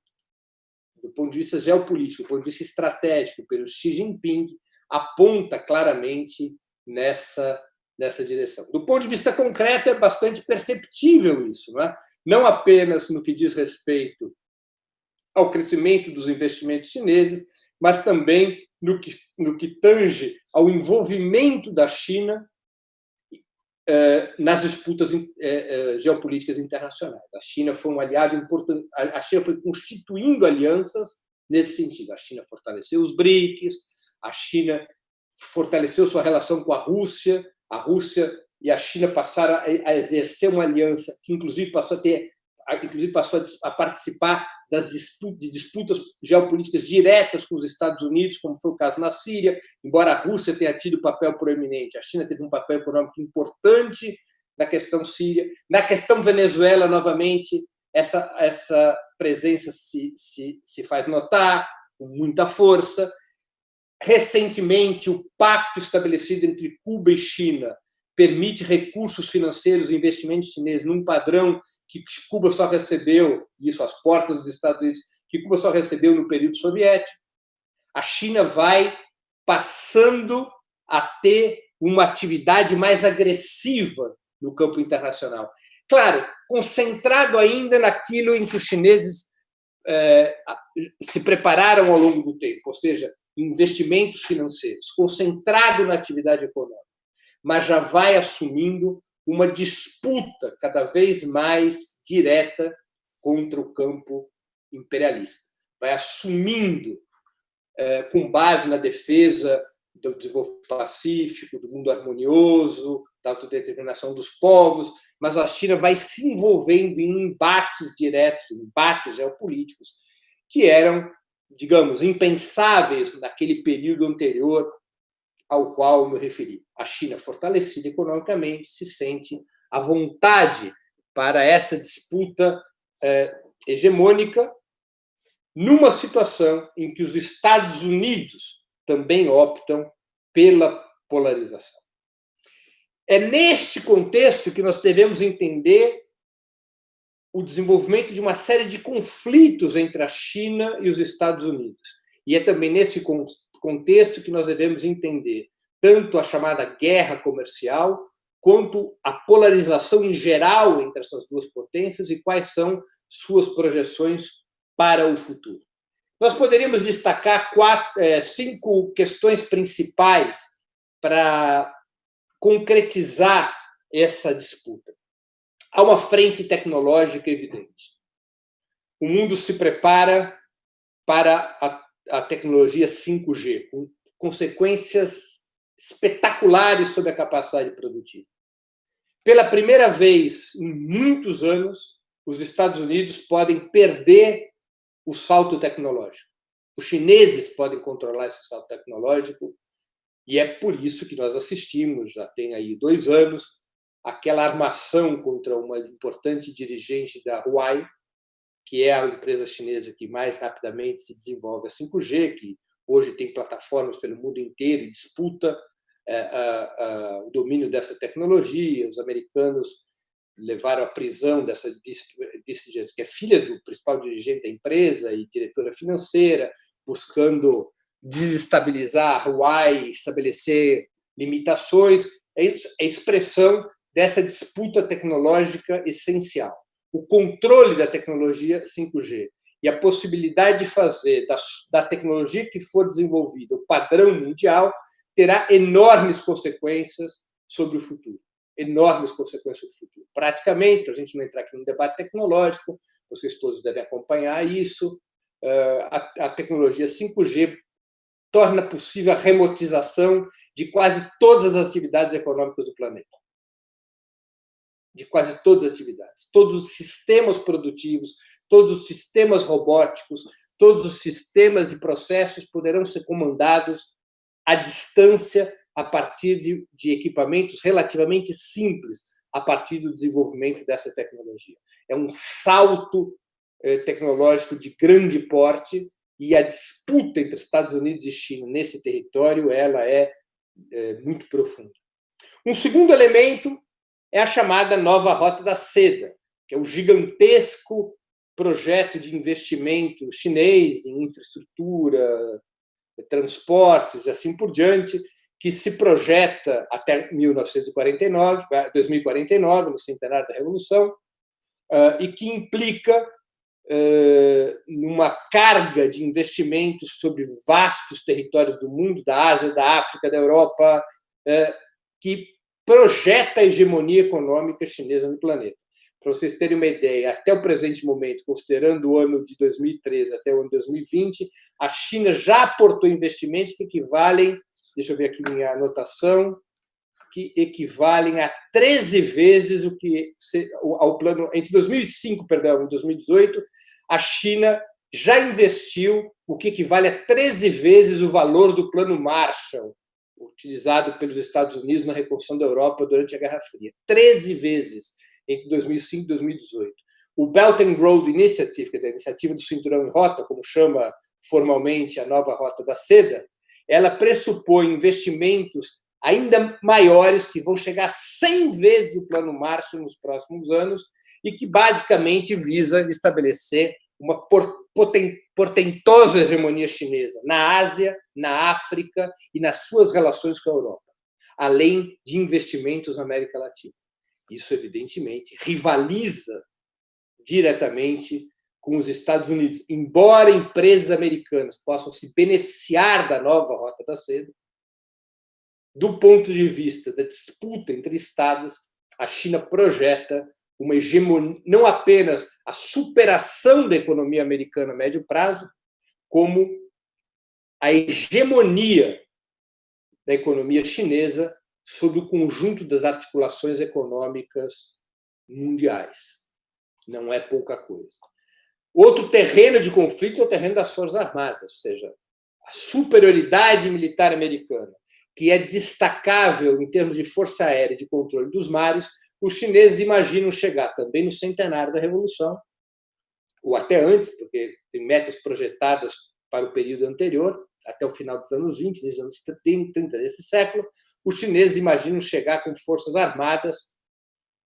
do ponto de vista geopolítico, do ponto de vista estratégico, pelo Xi Jinping, aponta claramente nessa, nessa direção. Do ponto de vista concreto, é bastante perceptível isso. Não é? não apenas no que diz respeito ao crescimento dos investimentos chineses, mas também no que, no que tange ao envolvimento da China eh, nas disputas eh, eh, geopolíticas internacionais. A China foi um aliado importante, a China foi constituindo alianças nesse sentido. A China fortaleceu os BRICS, a China fortaleceu sua relação com a Rússia, a Rússia e a China passaram a exercer uma aliança que, inclusive, passou a ter, inclusive passou a participar das disputas, de disputas geopolíticas diretas com os Estados Unidos, como foi o caso na Síria, embora a Rússia tenha tido papel proeminente, a China teve um papel econômico importante na questão síria, na questão Venezuela, novamente, essa, essa presença se, se, se faz notar com muita força. Recentemente, o pacto estabelecido entre Cuba e China permite recursos financeiros e investimentos chineses num padrão que Cuba só recebeu, isso às portas dos Estados Unidos, que Cuba só recebeu no período soviético. A China vai passando a ter uma atividade mais agressiva no campo internacional. Claro, concentrado ainda naquilo em que os chineses é, se prepararam ao longo do tempo, ou seja, investimentos financeiros, concentrado na atividade econômica, mas já vai assumindo uma disputa cada vez mais direta contra o campo imperialista. Vai assumindo, é, com base na defesa do desenvolvimento pacífico, do mundo harmonioso, da autodeterminação dos povos, mas a China vai se envolvendo em embates diretos, embates geopolíticos, que eram, digamos, impensáveis naquele período anterior ao qual me referi. A China, fortalecida economicamente, se sente à vontade para essa disputa é, hegemônica, numa situação em que os Estados Unidos também optam pela polarização. É neste contexto que nós devemos entender o desenvolvimento de uma série de conflitos entre a China e os Estados Unidos. E é também nesse contexto que nós devemos entender tanto a chamada guerra comercial, quanto a polarização em geral entre essas duas potências e quais são suas projeções para o futuro. Nós poderíamos destacar quatro, é, cinco questões principais para concretizar essa disputa. Há uma frente tecnológica evidente. O mundo se prepara para a, a tecnologia 5G, com consequências espetaculares sobre a capacidade produtiva. Pela primeira vez em muitos anos, os Estados Unidos podem perder o salto tecnológico. Os chineses podem controlar esse salto tecnológico e é por isso que nós assistimos, já tem aí dois anos, aquela armação contra uma importante dirigente da Huawei, que é a empresa chinesa que mais rapidamente se desenvolve a 5G, que hoje tem plataformas pelo mundo inteiro e disputa a, a, o domínio dessa tecnologia. Os americanos levaram à prisão dessa vice que é filha do principal dirigente da empresa e diretora financeira, buscando desestabilizar a Huawei, estabelecer limitações, é, é expressão dessa disputa tecnológica essencial. O controle da tecnologia 5G e a possibilidade de fazer da, da tecnologia que for desenvolvida o padrão mundial terá enormes consequências sobre o futuro. Enormes consequências sobre o futuro. Praticamente, para a gente não entrar aqui no debate tecnológico, vocês todos devem acompanhar isso, eh, a tecnologia 5G torna possível a remotização de quase todas as atividades econômicas do planeta. De quase todas as atividades. Todos os sistemas produtivos, todos os sistemas robóticos, todos os sistemas e processos poderão ser comandados à distância a partir de, de equipamentos relativamente simples, a partir do desenvolvimento dessa tecnologia. É um salto eh, tecnológico de grande porte e a disputa entre Estados Unidos e China nesse território ela é, é muito profunda. Um segundo elemento é a chamada nova Rota da Seda, que é o gigantesco projeto de investimento chinês em infraestrutura, transportes e assim por diante, que se projeta até 1949, 2049, no centenário da Revolução, ah, e que implica eh, numa carga de investimentos sobre vastos territórios do mundo, da Ásia, da África, da Europa, eh, que projeta a hegemonia econômica chinesa no planeta. Para vocês terem uma ideia, até o presente momento, considerando o ano de 2013 até o ano de 2020, a China já aportou investimentos que equivalem, deixa eu ver aqui minha anotação, que equivalem a 13 vezes o que ao plano entre 2005, perdão, e 2018, a China já investiu o que equivale a 13 vezes o valor do plano Marshall, utilizado pelos Estados Unidos na reconstrução da Europa durante a Guerra Fria. 13 vezes entre 2005 e 2018. O Belt and Road Initiative, quer dizer, a iniciativa do cinturão em rota, como chama formalmente a nova rota da seda, ela pressupõe investimentos ainda maiores, que vão chegar a 100 vezes o Plano Marshall nos próximos anos, e que basicamente visa estabelecer uma portentosa hegemonia chinesa na Ásia, na África e nas suas relações com a Europa, além de investimentos na América Latina. Isso, evidentemente, rivaliza diretamente com os Estados Unidos. Embora empresas americanas possam se beneficiar da nova Rota da Seda, do ponto de vista da disputa entre Estados, a China projeta uma hegemonia, não apenas a superação da economia americana a médio prazo, como a hegemonia da economia chinesa sobre o conjunto das articulações econômicas mundiais. Não é pouca coisa. Outro terreno de conflito é o terreno das Forças Armadas, ou seja, a superioridade militar americana, que é destacável em termos de força aérea e de controle dos mares, os chineses imaginam chegar também no centenário da Revolução, ou até antes, porque tem metas projetadas para o período anterior, até o final dos anos 20, dos anos 30 desse século, os chineses imaginam chegar com forças armadas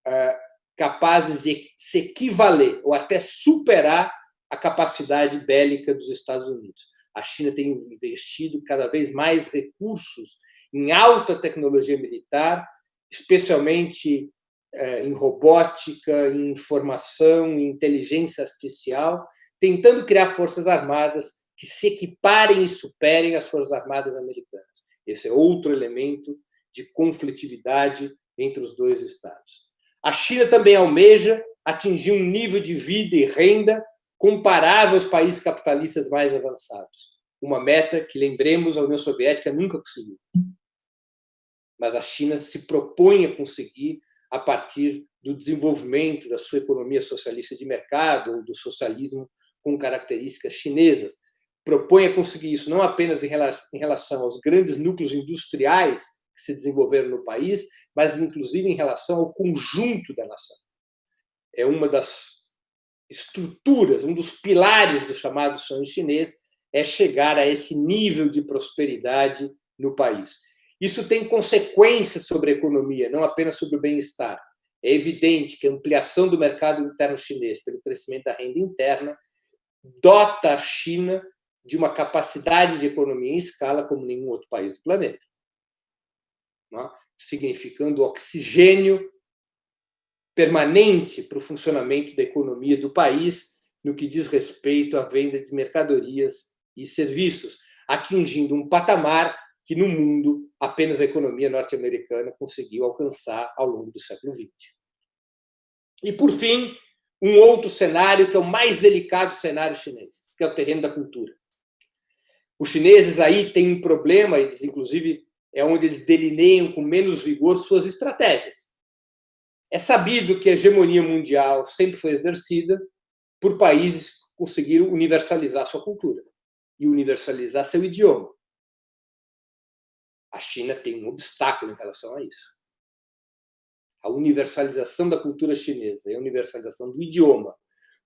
uh, capazes de se equivaler ou até superar a capacidade bélica dos Estados Unidos. A China tem investido cada vez mais recursos em alta tecnologia militar, especialmente em robótica, em informação, em inteligência artificial, tentando criar forças armadas que se equiparem e superem as forças armadas americanas. Esse é outro elemento de conflitividade entre os dois estados. A China também almeja atingir um nível de vida e renda comparável aos países capitalistas mais avançados. Uma meta que, lembremos, a União Soviética nunca conseguiu. Mas a China se propõe a conseguir a partir do desenvolvimento da sua economia socialista de mercado ou do socialismo com características chinesas. Propõe a conseguir isso não apenas em relação aos grandes núcleos industriais que se desenvolveram no país, mas inclusive em relação ao conjunto da nação. É uma das estruturas, um dos pilares do chamado sonho chinês é chegar a esse nível de prosperidade no país. Isso tem consequências sobre a economia, não apenas sobre o bem-estar. É evidente que a ampliação do mercado interno chinês pelo crescimento da renda interna dota a China de uma capacidade de economia em escala como nenhum outro país do planeta, é? significando oxigênio permanente para o funcionamento da economia do país no que diz respeito à venda de mercadorias e serviços, atingindo um patamar que no mundo apenas a economia norte-americana conseguiu alcançar ao longo do século XX. E, por fim, um outro cenário que é o mais delicado cenário chinês, que é o terreno da cultura. Os chineses aí têm um problema, eles inclusive é onde eles delineiam com menos vigor suas estratégias. É sabido que a hegemonia mundial sempre foi exercida por países que conseguiram universalizar sua cultura e universalizar seu idioma. A China tem um obstáculo em relação a isso. A universalização da cultura chinesa e a universalização do idioma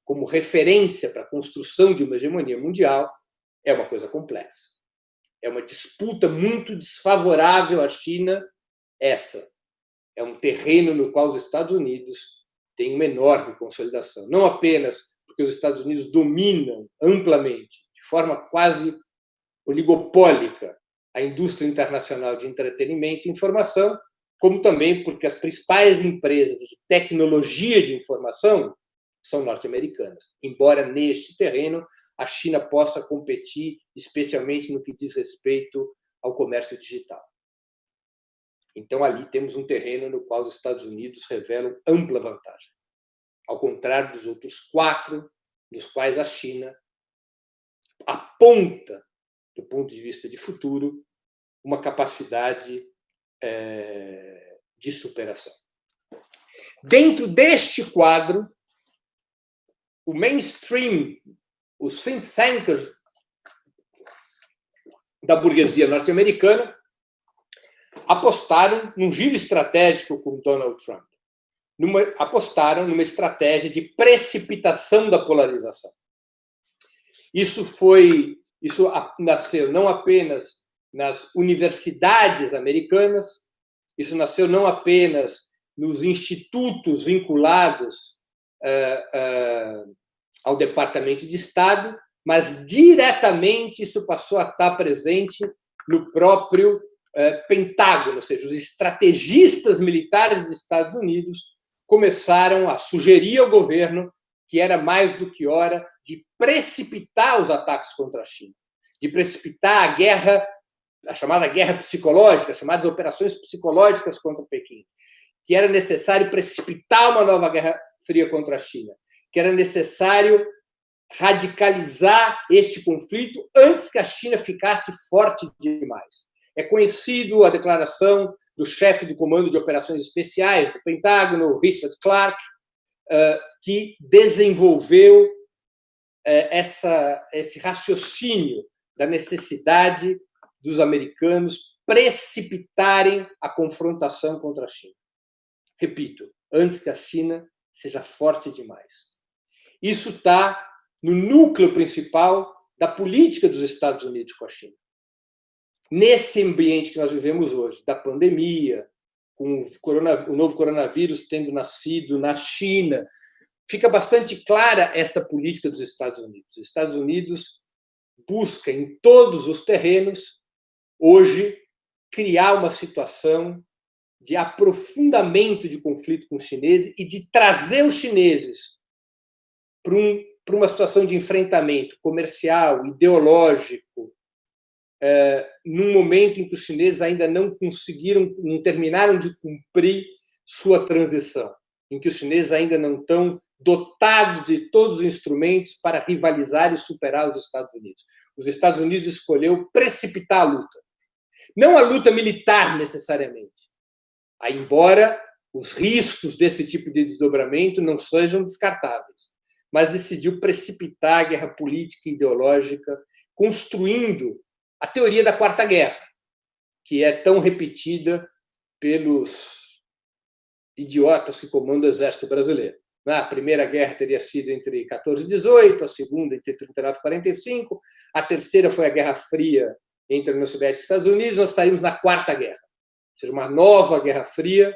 como referência para a construção de uma hegemonia mundial é uma coisa complexa. É uma disputa muito desfavorável à China, essa. É um terreno no qual os Estados Unidos têm uma enorme consolidação. Não apenas porque os Estados Unidos dominam amplamente, de forma quase oligopólica, a indústria internacional de entretenimento e informação, como também porque as principais empresas de tecnologia de informação são norte-americanas. Embora neste terreno a China possa competir, especialmente no que diz respeito ao comércio digital. Então, ali temos um terreno no qual os Estados Unidos revelam ampla vantagem, ao contrário dos outros quatro, dos quais a China aponta, do ponto de vista de futuro, uma capacidade é, de superação. Dentro deste quadro, o mainstream, os think tankers da burguesia norte-americana apostaram num giro estratégico com Donald Trump. Numa, apostaram numa estratégia de precipitação da polarização. Isso foi, isso nasceu não apenas nas universidades americanas, isso nasceu não apenas nos institutos vinculados uh, uh, ao Departamento de Estado, mas diretamente isso passou a estar presente no próprio uh, Pentágono, ou seja, os estrategistas militares dos Estados Unidos começaram a sugerir ao governo que era mais do que hora de precipitar os ataques contra a China, de precipitar a guerra, a chamada guerra psicológica, as chamadas operações psicológicas contra Pequim, que era necessário precipitar uma nova guerra fria contra a China, que era necessário radicalizar este conflito antes que a China ficasse forte demais. É conhecido a declaração do chefe do Comando de Operações Especiais do Pentágono, Richard Clark, que desenvolveu essa, esse raciocínio da necessidade dos americanos precipitarem a confrontação contra a China. Repito, antes que a China seja forte demais. Isso está no núcleo principal da política dos Estados Unidos com a China. Nesse ambiente que nós vivemos hoje, da pandemia, com o, novo coronavírus tendo nascido na China, fica bastante clara essa política dos Estados Unidos. Os Estados Unidos busca em todos os terrenos, hoje, criar uma situação de aprofundamento de conflito com os chineses e de trazer os chineses para, um, uma situação de enfrentamento comercial, ideológico, é, num momento em que os chineses ainda não conseguiram, não terminaram de cumprir sua transição, em que os chineses ainda não estão dotados de todos os instrumentos para rivalizar e superar os Estados Unidos. Os Estados Unidos escolheu precipitar a luta. Não a luta militar, necessariamente. Embora os riscos desse tipo de desdobramento não sejam descartáveis, mas decidiu precipitar a guerra política e ideológica, construindo a teoria da Quarta Guerra, que é tão repetida pelos idiotas que comandam o exército brasileiro. A primeira guerra teria sido entre 14 e 18, a segunda entre 39 e 45, a terceira foi a Guerra Fria entre a União Soviética e Estados Unidos, nós estaríamos na Quarta Guerra, ou seja, uma nova Guerra Fria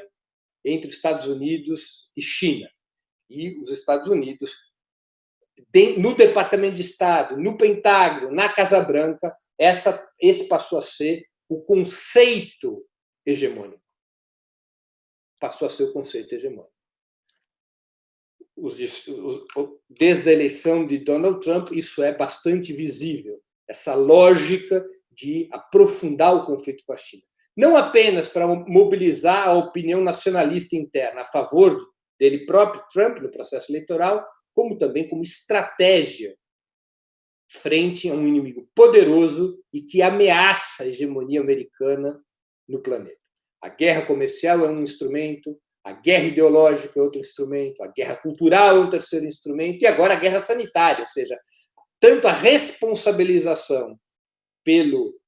entre Estados Unidos e China. E os Estados Unidos, no Departamento de Estado, no Pentágono, na Casa Branca, essa, esse passou a ser o conceito hegemônico. Passou a ser o conceito hegemônico. Desde a eleição de Donald Trump, isso é bastante visível, essa lógica de aprofundar o conflito com a China. Não apenas para mobilizar a opinião nacionalista interna a favor dele próprio, Trump, no processo eleitoral, como também como estratégia frente a um inimigo poderoso e que ameaça a hegemonia americana no planeta. A guerra comercial é um instrumento, a guerra ideológica é outro instrumento, a guerra cultural é um terceiro instrumento, e agora a guerra sanitária, ou seja, tanto a responsabilização pelo,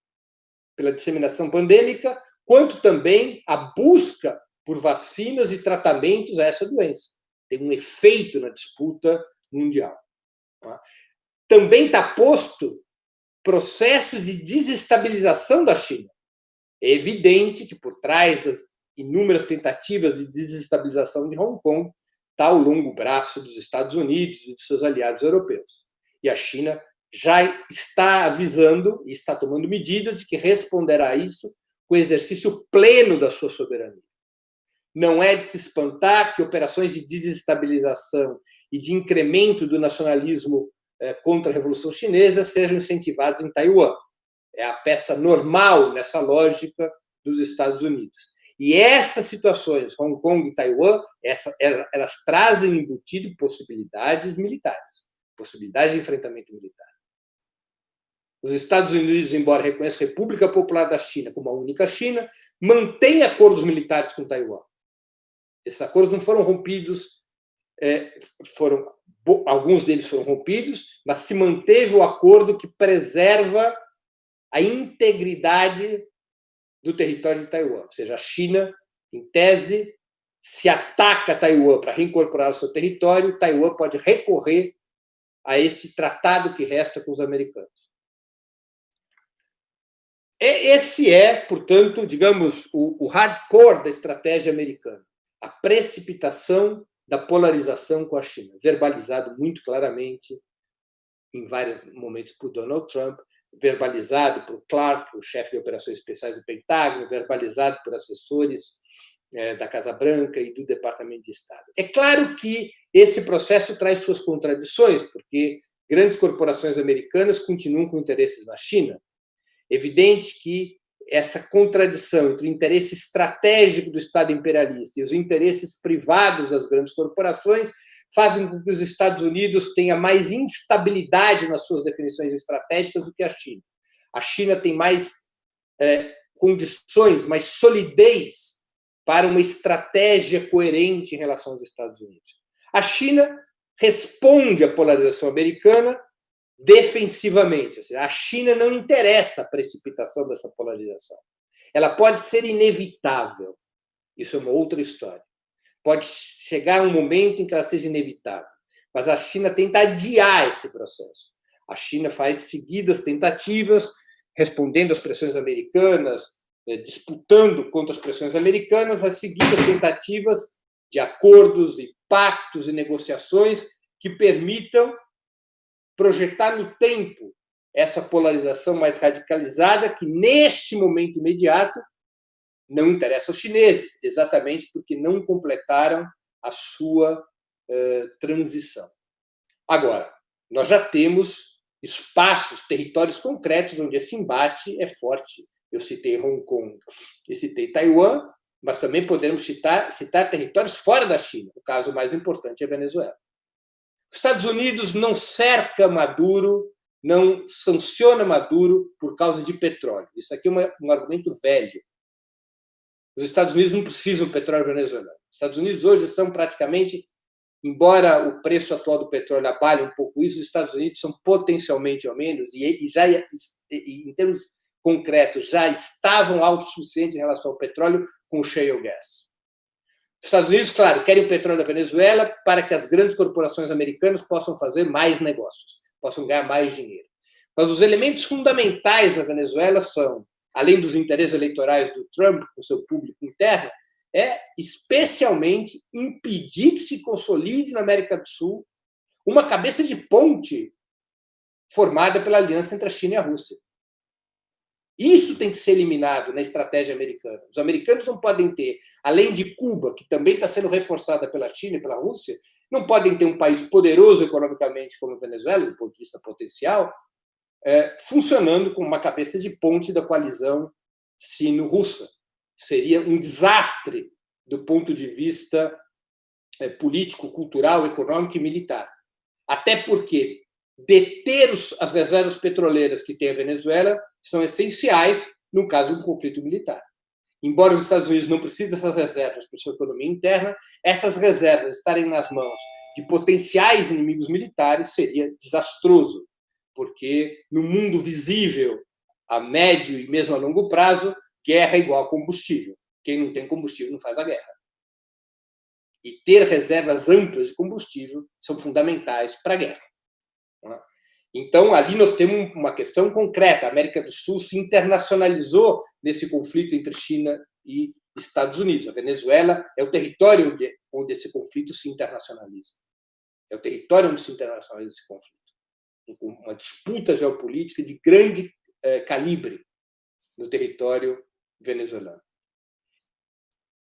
pela disseminação pandêmica, quanto também a busca por vacinas e tratamentos a essa doença. Tem um efeito na disputa mundial. Tá? também está posto processos de desestabilização da China. É evidente que por trás das inúmeras tentativas de desestabilização de Hong Kong está o longo braço dos Estados Unidos e de seus aliados europeus. E a China já está avisando e está tomando medidas de que responderá a isso com o exercício pleno da sua soberania. Não é de se espantar que operações de desestabilização e de incremento do nacionalismo é, contra a Revolução Chinesa sejam incentivados em Taiwan. É a peça normal nessa lógica dos Estados Unidos. E essas situações, Hong Kong e Taiwan, essa, elas trazem embutido possibilidades militares, possibilidades de enfrentamento militar. Os Estados Unidos, embora reconheçam a República Popular da China como a única China, mantêm acordos militares com Taiwan. Esses acordos não foram rompidos, é, foram alguns deles foram rompidos, mas se manteve o acordo que preserva a integridade do território de Taiwan. Ou seja, a China, em tese, se ataca Taiwan para reincorporar o seu território, Taiwan pode recorrer a esse tratado que resta com os americanos. Esse é, portanto, digamos, o hardcore da estratégia americana, a precipitação da polarização com a China, verbalizado muito claramente em vários momentos por Donald Trump, verbalizado por Clark, o chefe de operações especiais do Pentágono, verbalizado por assessores é, da Casa Branca e do Departamento de Estado. É claro que esse processo traz suas contradições, porque grandes corporações americanas continuam com interesses na China. Evidente que essa contradição entre o interesse estratégico do Estado imperialista e os interesses privados das grandes corporações fazem com que os Estados Unidos tenham mais instabilidade nas suas definições estratégicas do que a China. A China tem mais é, condições, mais solidez para uma estratégia coerente em relação aos Estados Unidos. A China responde à polarização americana defensivamente. Ou seja, a China não interessa a precipitação dessa polarização. Ela pode ser inevitável. Isso é uma outra história. Pode chegar um momento em que ela seja inevitável. Mas a China tenta adiar esse processo. A China faz seguidas tentativas, respondendo às pressões americanas, eh, disputando contra as pressões americanas, faz seguidas tentativas de acordos e pactos e negociações que permitam projetar no tempo essa polarização mais radicalizada que, neste momento imediato, não interessa aos chineses, exatamente porque não completaram a sua eh, transição. Agora, nós já temos espaços, territórios concretos onde esse embate é forte. Eu citei Hong Kong e citei Taiwan, mas também podemos citar, citar territórios fora da China. O caso mais importante é a Venezuela. Os Estados Unidos não cerca Maduro, não sanciona Maduro por causa de petróleo. Isso aqui é um argumento velho. Os Estados Unidos não precisam do petróleo venezuelano. Os Estados Unidos hoje são praticamente, embora o preço atual do petróleo abale um pouco isso, os Estados Unidos são potencialmente ao menos, e já em termos concretos, já estavam autossuficientes em relação ao petróleo com o shale gas. Os Estados Unidos, claro, querem o petróleo da Venezuela para que as grandes corporações americanas possam fazer mais negócios, possam ganhar mais dinheiro. Mas os elementos fundamentais da Venezuela são além dos interesses eleitorais do Trump com seu público interno, é especialmente impedir que se consolide na América do Sul uma cabeça de ponte formada pela aliança entre a China e a Rússia. Isso tem que ser eliminado na estratégia americana. Os americanos não podem ter, além de Cuba, que também está sendo reforçada pela China e pela Rússia, não podem ter um país poderoso economicamente como a Venezuela, do ponto de vista potencial, é, funcionando como uma cabeça de ponte da coalizão sino-russa. Seria um desastre do ponto de vista é, político, cultural, econômico e militar. Até porque deter os, as reservas petroleiras que tem a Venezuela são essenciais no caso de um conflito militar. Embora os Estados Unidos não precisem dessas reservas para sua economia interna, essas reservas estarem nas mãos de potenciais inimigos militares seria desastroso porque no mundo visível, a médio e mesmo a longo prazo, guerra é igual a combustível. Quem não tem combustível não faz a guerra. E ter reservas amplas de combustível são fundamentais para a guerra. Tá? Então, ali nós temos uma questão concreta. A América do Sul se internacionalizou nesse conflito entre China e Estados Unidos. A Venezuela é o território onde, onde esse conflito se internacionaliza. É o território onde se internacionaliza esse conflito uma disputa geopolítica de grande eh, calibre no território venezuelano.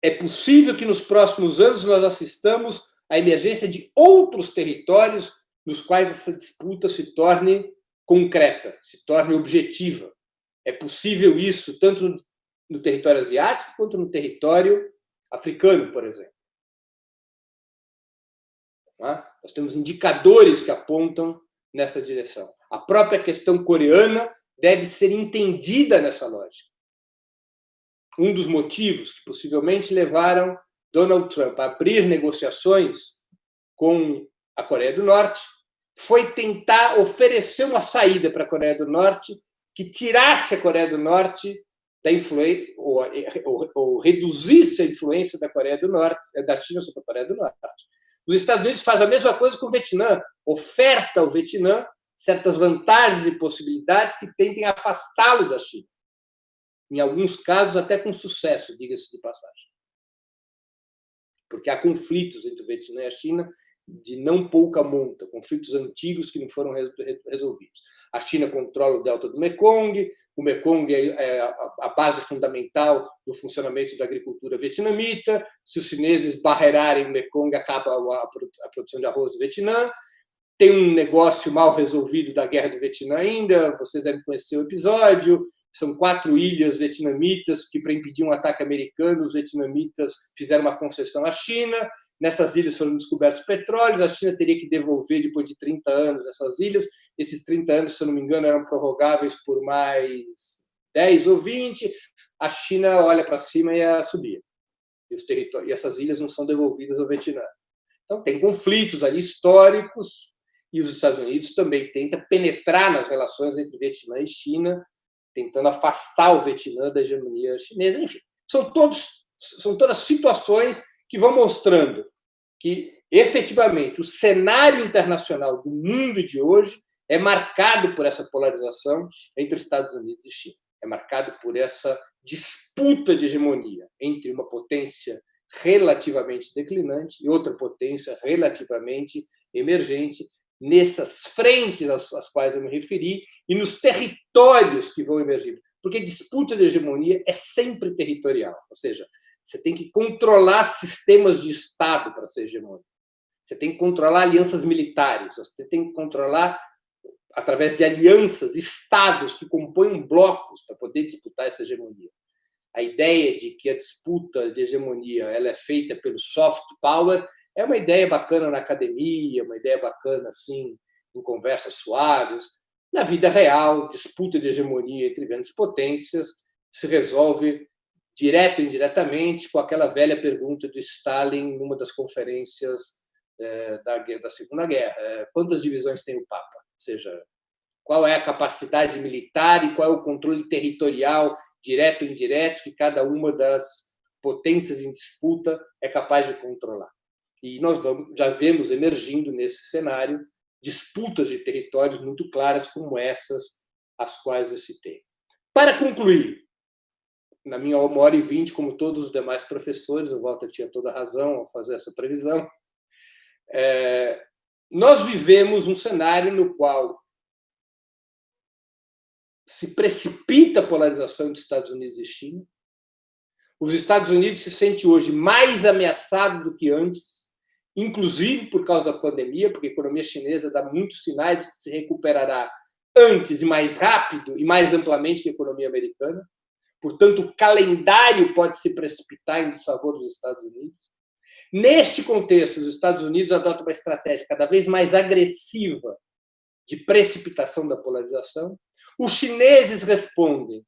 É possível que nos próximos anos nós assistamos à emergência de outros territórios nos quais essa disputa se torne concreta, se torne objetiva. É possível isso tanto no território asiático quanto no território africano, por exemplo. Tá? Nós temos indicadores que apontam nessa direção. A própria questão coreana deve ser entendida nessa lógica. Um dos motivos que possivelmente levaram Donald Trump a abrir negociações com a Coreia do Norte foi tentar oferecer uma saída para a Coreia do Norte que tirasse a Coreia do Norte da influência ou, ou, ou, reduzisse a influência da Coreia do Norte, da China sobre a Coreia do Norte. Os Estados Unidos fazem a mesma coisa com o Vietnã, oferta ao Vietnã certas vantagens e possibilidades que tentem afastá-lo da China. Em alguns casos, até com sucesso, diga-se de passagem. Porque há conflitos entre o Vietnã e a China de não pouca monta, conflitos antigos que não foram resolvidos. A China controla o delta do Mekong, o Mekong é, é a base fundamental do funcionamento da agricultura vietnamita, se os chineses barrerarem o Mekong, acaba a produção de arroz do Vietnã, tem um negócio mal resolvido da guerra do Vietnã ainda, vocês devem conhecer o episódio, são quatro ilhas vietnamitas que, para impedir um ataque americano, os vietnamitas fizeram uma concessão à China, Nessas ilhas foram descobertos petróleos, a China teria que devolver, depois de 30 anos, essas ilhas. Esses 30 anos, se eu não me engano, eram prorrogáveis por mais 10 ou 20. A China olha para cima e a subir. E, os territórios, e essas ilhas não são devolvidas ao Vietnã. Então, tem conflitos ali históricos, e os Estados Unidos também tentam penetrar nas relações entre Vietnã e China, tentando afastar o Vietnã da hegemonia chinesa. Enfim, são, todos, são todas situações que vão mostrando que, efetivamente, o cenário internacional do mundo de hoje é marcado por essa polarização entre Estados Unidos e China. É marcado por essa disputa de hegemonia entre uma potência relativamente declinante e outra potência relativamente emergente, nessas frentes às, quais eu me referi e nos territórios que vão emergindo. Porque disputa de hegemonia é sempre territorial, ou seja, você tem que controlar sistemas de Estado para ser hegemônico. Você tem que controlar alianças militares, você tem que controlar, através de alianças, estados que compõem blocos para poder disputar essa hegemonia. A ideia de que a disputa de hegemonia ela é feita pelo soft power é uma ideia bacana na academia, uma ideia bacana assim em conversas suaves. Na vida real, disputa de hegemonia entre grandes potências se resolve direto ou indiretamente, com aquela velha pergunta de Stalin numa das conferências é, da, da Segunda Guerra: é, quantas divisões tem o Papa? Ou seja, qual é a capacidade militar e qual é o controle territorial, direto ou indireto, que cada uma das potências em disputa é capaz de controlar. E nós já vemos emergindo nesse cenário disputas de territórios muito claras como essas as quais eu citei. Para concluir, na minha uma hora e vinte, como todos os demais professores, o Walter tinha toda a razão ao fazer essa previsão, é, nós vivemos um cenário no qual se precipita a polarização entre Estados Unidos e China. Os Estados Unidos se sente hoje mais ameaçado do que antes, inclusive por causa da pandemia, porque a economia chinesa dá muitos sinais de que se recuperará antes e mais rápido e mais amplamente que a economia americana. Portanto, o calendário pode se precipitar em desfavor dos Estados Unidos. Neste contexto, os Estados Unidos adotam uma estratégia cada vez mais agressiva de precipitação da polarização. Os chineses respondem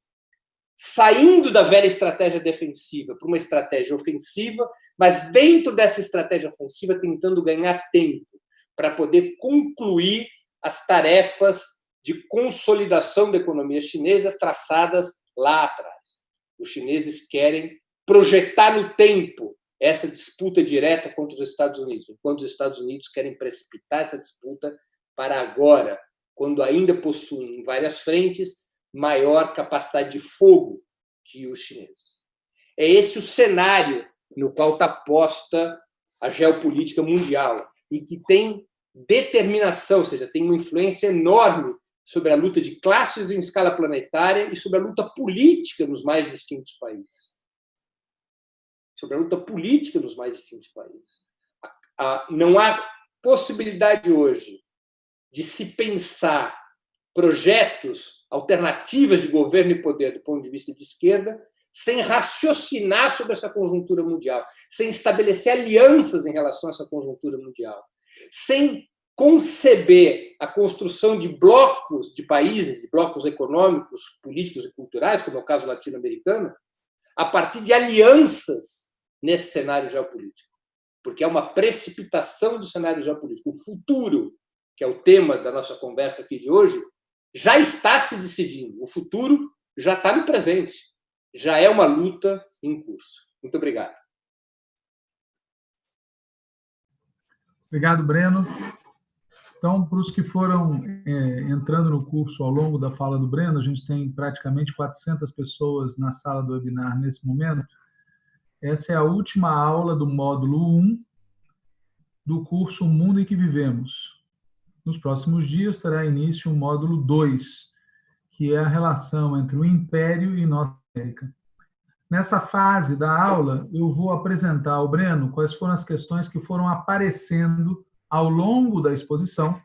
saindo da velha estratégia defensiva para uma estratégia ofensiva, mas dentro dessa estratégia ofensiva tentando ganhar tempo para poder concluir as tarefas de consolidação da economia chinesa traçadas lá atrás. Os chineses querem projetar no tempo essa disputa direta contra os Estados Unidos, enquanto os Estados Unidos querem precipitar essa disputa para agora, quando ainda possuem em várias frentes maior capacidade de fogo que os chineses. É esse o cenário no qual está posta a geopolítica mundial e que tem determinação, ou seja, tem uma influência enorme sobre a luta de classes em escala planetária e sobre a luta política nos mais distintos países. Sobre a luta política nos mais distintos países. Não há possibilidade hoje de se pensar projetos, alternativas de governo e poder do ponto de vista de esquerda, sem raciocinar sobre essa conjuntura mundial, sem estabelecer alianças em relação a essa conjuntura mundial, sem conceber a construção de blocos de países, blocos econômicos, políticos e culturais, como é o caso latino-americano, a partir de alianças nesse cenário geopolítico. Porque é uma precipitação do cenário geopolítico. O futuro, que é o tema da nossa conversa aqui de hoje, já está se decidindo. O futuro já está no presente. já é uma luta em curso. Muito obrigado. Obrigado, Breno. Então, para os que foram é, entrando no curso ao longo da fala do Breno, a gente tem praticamente 400 pessoas na sala do webinar nesse momento. Essa é a última aula do módulo 1 do curso O Mundo em que Vivemos. Nos próximos dias terá início o módulo 2, que é a relação entre o Império e Norte América. Nessa fase da aula, eu vou apresentar ao Breno quais foram as questões que foram aparecendo ao longo da exposição.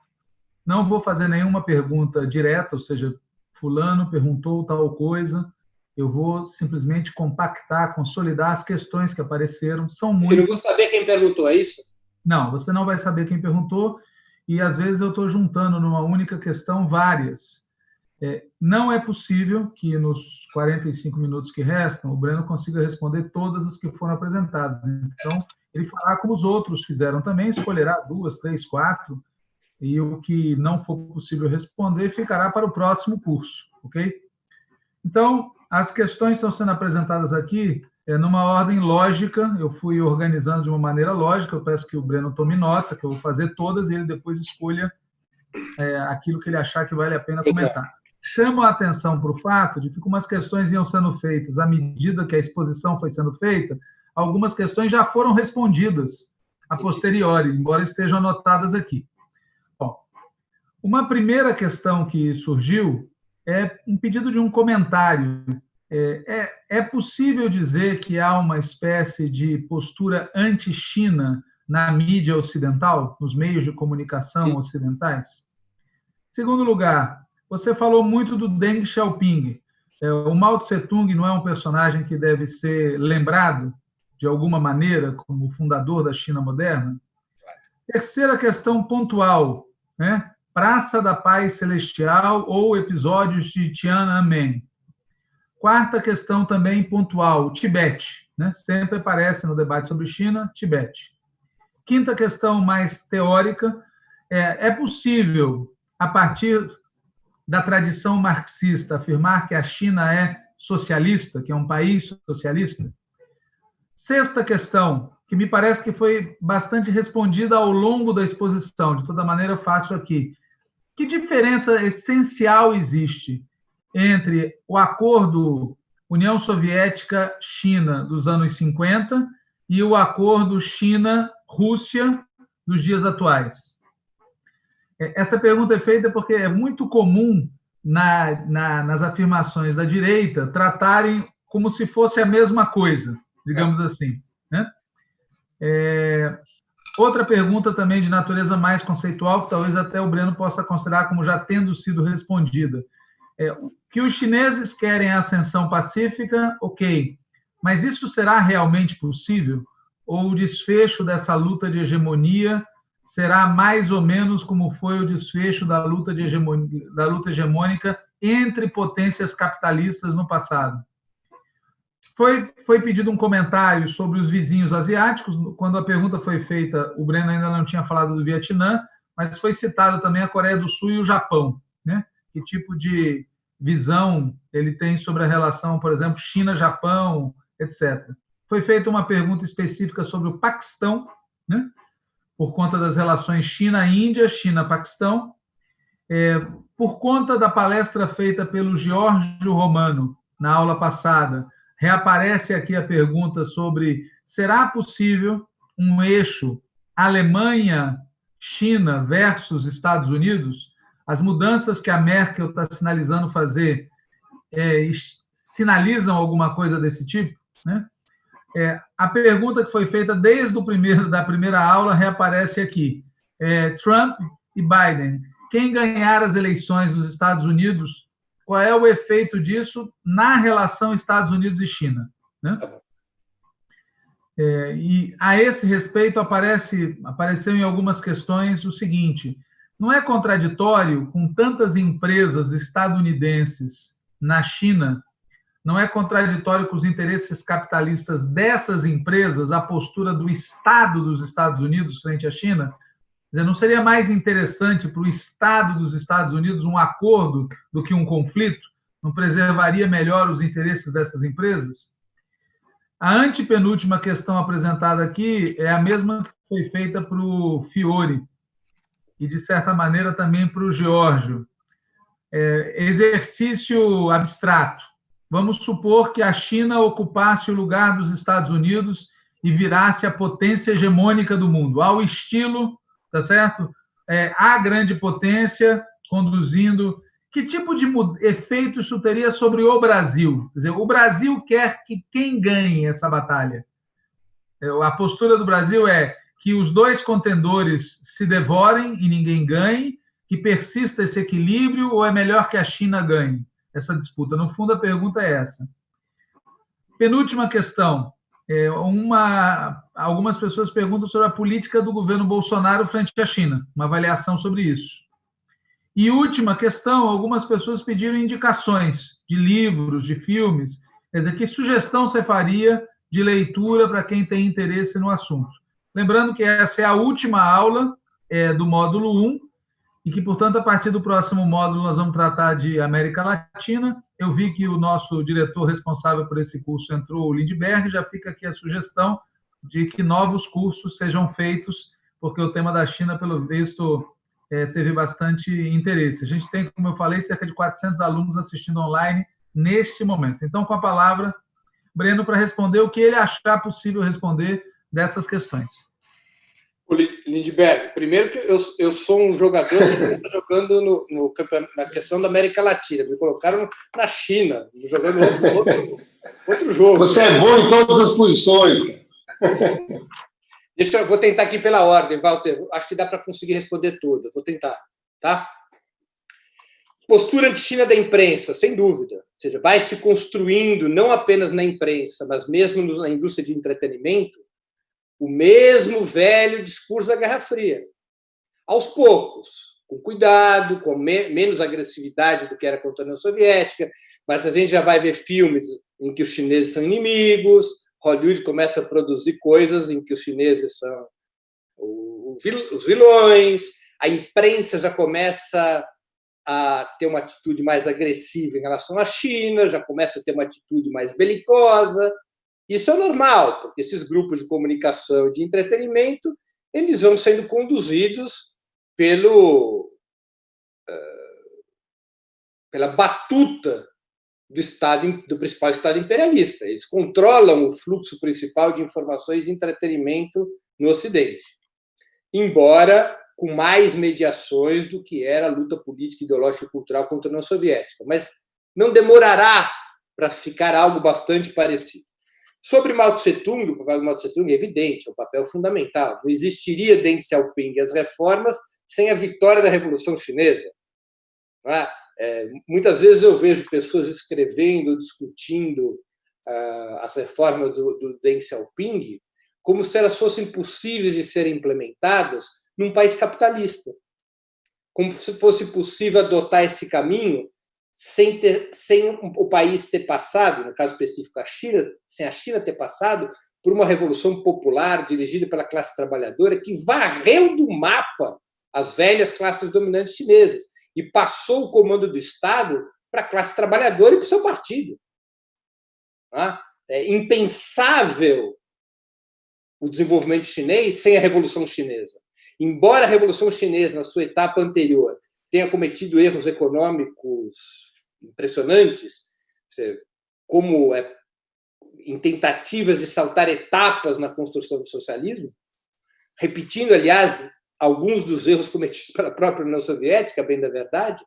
Não vou fazer nenhuma pergunta direta, ou seja, fulano perguntou tal coisa. Eu vou simplesmente compactar, consolidar as questões que apareceram. São muitas. Eu não vou saber quem perguntou, é isso? Não, você não vai saber quem perguntou. E às vezes eu estou juntando numa única questão várias. É, não é possível que nos 45 minutos que restam o Breno consiga responder todas as que foram apresentadas. Então, ele fará como os outros fizeram também, escolherá duas, três, quatro, e o que não for possível responder ficará para o próximo curso, ok? Então, as questões estão sendo apresentadas aqui é, numa ordem lógica, eu fui organizando de uma maneira lógica, eu peço que o Breno tome nota, que eu vou fazer todas e ele depois escolha é, aquilo que ele achar que vale a pena comentar. Chamo a atenção para o fato de que, como as questões iam sendo feitas à medida que a exposição foi sendo feita, algumas questões já foram respondidas a posteriori, embora estejam anotadas aqui. Bom, uma primeira questão que surgiu é um pedido de um comentário. É, é, é possível dizer que há uma espécie de postura anti-China na mídia ocidental, nos meios de comunicação ocidentais? Segundo lugar, você falou muito do Deng Xiaoping. É, o Mao Tse-tung não é um personagem que deve ser lembrado de alguma maneira, como fundador da China moderna? Terceira questão pontual, né? Praça da Paz Celestial ou episódios de Tiananmen. Quarta questão também pontual, Tibete. Né? Sempre aparece no debate sobre China, Tibete. Quinta questão mais teórica, é, é possível, a partir da tradição marxista, afirmar que a China é socialista, que é um país socialista? Sexta questão, que me parece que foi bastante respondida ao longo da exposição, de toda maneira faço aqui. Que diferença essencial existe entre o acordo União Soviética-China dos anos 50 e o acordo China-Rússia dos dias atuais? É, essa pergunta é feita porque é muito comum na, na, nas afirmações da direita tratarem como se fosse a mesma coisa digamos assim. Né? É, outra pergunta também de natureza mais conceitual, que talvez até o Breno possa considerar como já tendo sido respondida. É, que os chineses querem a ascensão pacífica, ok, mas isso será realmente possível? Ou o desfecho dessa luta de hegemonia será mais ou menos como foi o desfecho da luta, de hegemonia, da luta hegemônica entre potências capitalistas no passado? Foi, foi pedido um comentário sobre os vizinhos asiáticos. Quando a pergunta foi feita, o Breno ainda não tinha falado do Vietnã, mas foi citado também a Coreia do Sul e o Japão. Né? Que tipo de visão ele tem sobre a relação, por exemplo, China-Japão, etc. Foi feita uma pergunta específica sobre o Paquistão, né? por conta das relações China-Índia, China-Paquistão, é, por conta da palestra feita pelo Giorgio Romano na aula passada reaparece aqui a pergunta sobre será possível um eixo Alemanha-China versus Estados Unidos? As mudanças que a Merkel está sinalizando fazer é, sinalizam alguma coisa desse tipo? Né? É, a pergunta que foi feita desde o primeiro da primeira aula reaparece aqui. É, Trump e Biden, quem ganhar as eleições nos Estados Unidos qual é o efeito disso na relação Estados Unidos e China. Né? Tá é, e a esse respeito aparece, apareceu em algumas questões o seguinte: não é contraditório com tantas empresas estadunidenses na China? Não é contraditório com os interesses capitalistas dessas empresas a postura do Estado dos Estados Unidos frente à China? Dizer, não seria mais interessante para o Estado dos Estados Unidos um acordo do que um conflito? não preservaria melhor os interesses dessas empresas? A antepenúltima questão apresentada aqui é a mesma que foi feita para o Fiore e, de certa maneira, também para o Giorgio. É, exercício abstrato. Vamos supor que a China ocupasse o lugar dos Estados Unidos e virasse a potência hegemônica do mundo, ao estilo, tá certo? É, a grande potência conduzindo que tipo de efeito isso teria sobre o Brasil? Quer dizer, o Brasil quer que quem ganhe essa batalha? É, a postura do Brasil é que os dois contendores se devorem e ninguém ganhe, que persista esse equilíbrio, ou é melhor que a China ganhe essa disputa? No fundo, a pergunta é essa. Penúltima questão. É uma, algumas pessoas perguntam sobre a política do governo Bolsonaro frente à China, uma avaliação sobre isso. E última questão, algumas pessoas pediram indicações de livros, de filmes. Quer dizer, que sugestão você faria de leitura para quem tem interesse no assunto? Lembrando que essa é a última aula é, do módulo 1 e que, portanto, a partir do próximo módulo nós vamos tratar de América Latina. Eu vi que o nosso diretor responsável por esse curso entrou, o Lindbergh, já fica aqui a sugestão de que novos cursos sejam feitos, porque o tema da China, pelo visto, é, teve bastante interesse. A gente tem, como eu falei, cerca de 400 alunos assistindo online neste momento. Então, com a palavra, Breno, para responder o que ele achar possível responder dessas questões. Lindbergh, primeiro que eu, eu sou um jogador que está jogando no, no, na questão da América Latina. Me colocaram na China, jogando outro, outro, outro jogo. Você é bom em todas as posições. Deixa eu vou tentar aqui pela ordem, Walter. Acho que dá para conseguir responder tudo. Vou tentar, tá? Postura anti-China da imprensa, sem dúvida. Ou seja, vai se construindo, não apenas na imprensa, mas mesmo na indústria de entretenimento, o mesmo velho discurso da Guerra Fria. Aos poucos, com cuidado, com me menos agressividade do que era contra a União Soviética, mas a gente já vai ver filmes em que os chineses são inimigos, Hollywood começa a produzir coisas em que os chineses são os vilões, a imprensa já começa a ter uma atitude mais agressiva em relação à China, já começa a ter uma atitude mais belicosa. Isso é normal, porque esses grupos de comunicação e de entretenimento eles vão sendo conduzidos pelo uh, pela batuta do Estado, do principal Estado imperialista. Eles controlam o fluxo principal de informações e entretenimento no Ocidente, embora com mais mediações do que era a luta política, ideológica e cultural contra a União Soviética. Mas não demorará para ficar algo bastante parecido. Sobre Mao Tse-tung, o papel de Mao Tse-tung é evidente, é um papel fundamental. Não existiria Deng Xiaoping e as reformas sem a vitória da Revolução Chinesa. É? É, muitas vezes eu vejo pessoas escrevendo, discutindo uh, as reformas do, do Deng Xiaoping como se elas fossem possíveis de serem implementadas num país capitalista. Como se fosse possível adotar esse caminho sem, ter, sem o país ter passado, no caso específico a China, sem a China ter passado por uma revolução popular dirigida pela classe trabalhadora que varreu do mapa as velhas classes dominantes chinesas e passou o comando do Estado para a classe trabalhadora e para o seu partido. Tá? É impensável o desenvolvimento chinês sem a Revolução Chinesa. Embora a Revolução Chinesa, na sua etapa anterior, tenha cometido erros econômicos impressionantes, como é, em tentativas de saltar etapas na construção do socialismo, repetindo, aliás, alguns dos erros cometidos pela própria União Soviética, bem da verdade,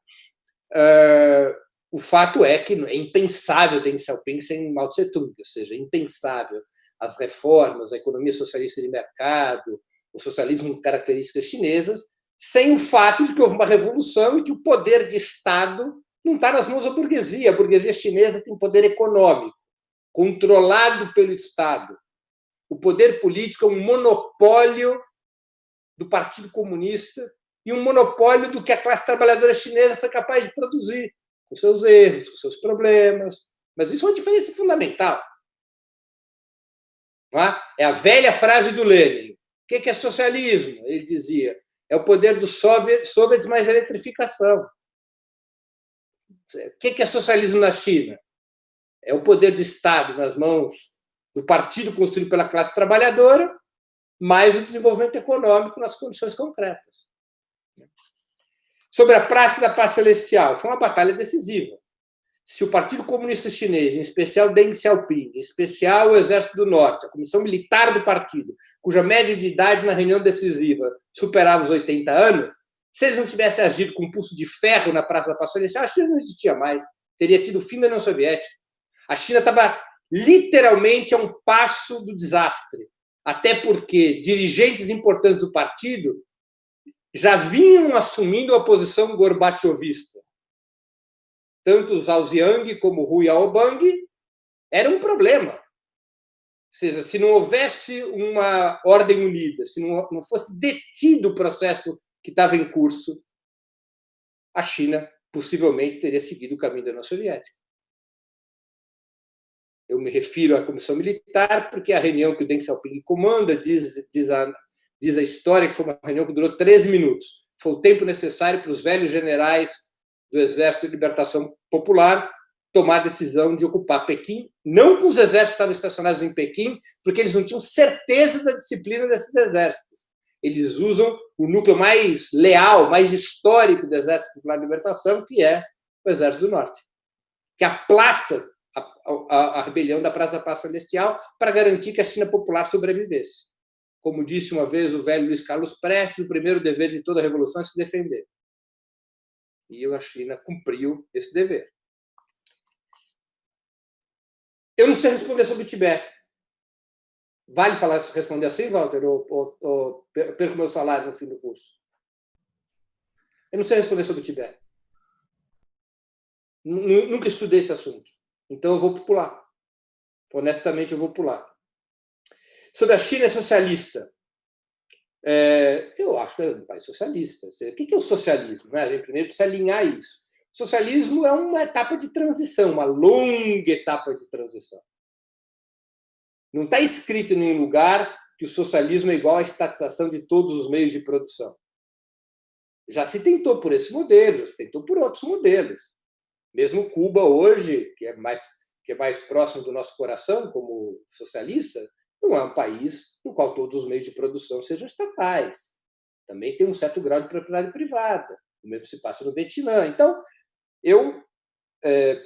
o fato é que é impensável Deng Xiaoping sem Mao Tse-tung, ou seja, é impensável as reformas, a economia socialista de mercado, o socialismo com características chinesas, sem o fato de que houve uma revolução e que o poder de Estado não está nas mãos da burguesia. A burguesia chinesa tem poder econômico, controlado pelo Estado. O poder político é um monopólio do Partido Comunista e um monopólio do que a classe trabalhadora chinesa foi capaz de produzir, com seus erros, com seus problemas. Mas isso é uma diferença fundamental. É? é? a velha frase do Lenin. O que é socialismo? Ele dizia. É o poder dos soviets mais eletrificação. O que é socialismo na China? É o poder de Estado nas mãos do partido construído pela classe trabalhadora, mais o desenvolvimento econômico nas condições concretas. Sobre a Praça da Paz Celestial, foi uma batalha decisiva. Se o Partido Comunista Chinês, em especial Deng Xiaoping, em especial o Exército do Norte, a comissão militar do partido, cuja média de idade na reunião decisiva superava os 80 anos, se eles não tivessem agido com um pulso de ferro na Praça da Paz Celestial, a China não existia mais. Teria tido o fim da União Soviética. A China estava literalmente a um passo do desastre. Até porque dirigentes importantes do partido já vinham assumindo a posição gorbachevista. Tanto Zhao Ziang como Hu Yaobang era um problema. Ou seja, se não houvesse uma ordem unida, se não fosse detido o processo que estava em curso, a China possivelmente teria seguido o caminho da União Soviética. Eu me refiro à comissão militar porque a reunião que o Deng Xiaoping comanda diz, diz, a, diz a história que foi uma reunião que durou 13 minutos. Foi o tempo necessário para os velhos generais do Exército de Libertação Popular tomar a decisão de ocupar Pequim, não com os exércitos que estavam estacionados em Pequim, porque eles não tinham certeza da disciplina desses exércitos eles usam o núcleo mais leal, mais histórico do Exército Popular de Libertação, que é o Exército do Norte, que aplasta a, a, a rebelião da Praça Paz Celestial para garantir que a China popular sobrevivesse. Como disse uma vez o velho Luiz Carlos Prestes, o primeiro dever de toda revolução é se defender. E a China cumpriu esse dever. Eu não sei responder sobre o Tibete. Vale falar, responder assim, Walter, ou, ou, ou perco meu salário no fim do curso? Eu não sei responder sobre o Tibete. Nunca estudei esse assunto. Então eu vou pular. Honestamente, eu vou pular. Sobre a China socialista. É, eu acho que é um país socialista. O que é o socialismo? Né? A gente primeiro precisa alinhar isso. Socialismo é uma etapa de transição, uma longa etapa de transição. Não está escrito em nenhum lugar que o socialismo é igual à estatização de todos os meios de produção. Já se tentou por esse modelo, já se tentou por outros modelos. Mesmo Cuba hoje, que é mais que é mais próximo do nosso coração como socialista, não é um país no qual todos os meios de produção sejam estatais. Também tem um certo grau de propriedade privada. O mesmo se passa no Vietnã. Então, eu é,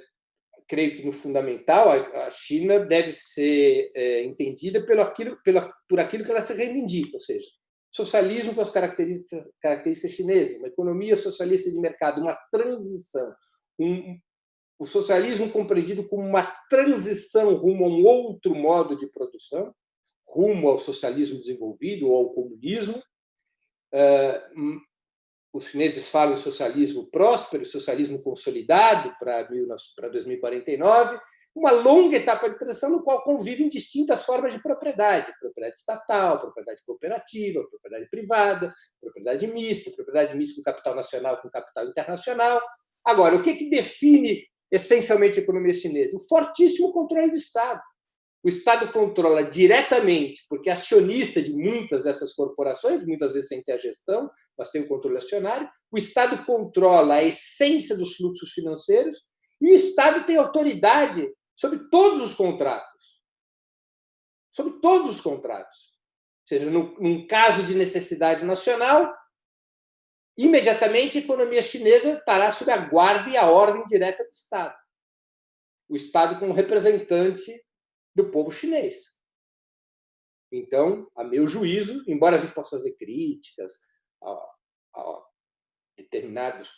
creio que no fundamental a China deve ser é, entendida pelo aquilo, pelo, por aquilo que ela se reivindica, ou seja, socialismo com as características, características chinesas, uma economia socialista de mercado, uma transição, um, o socialismo compreendido como uma transição rumo a um outro modo de produção, rumo ao socialismo desenvolvido ou ao comunismo, é, os chineses falam socialismo próspero, socialismo consolidado para 2049, uma longa etapa de transição no qual convivem distintas formas de propriedade, propriedade estatal, propriedade cooperativa, propriedade privada, propriedade mista, propriedade mista com capital nacional com capital internacional. Agora, o que, que define essencialmente a economia chinesa? O fortíssimo controle do Estado o Estado controla diretamente, porque é acionista de muitas dessas corporações, muitas vezes sem ter a gestão, mas tem o controle acionário, o Estado controla a essência dos fluxos financeiros e o Estado tem autoridade sobre todos os contratos. Sobre todos os contratos. Ou seja, num caso de necessidade nacional, imediatamente a economia chinesa estará sob a guarda e a ordem direta do Estado. O Estado como representante do povo chinês. Então, a meu juízo, embora a gente possa fazer críticas a, a determinados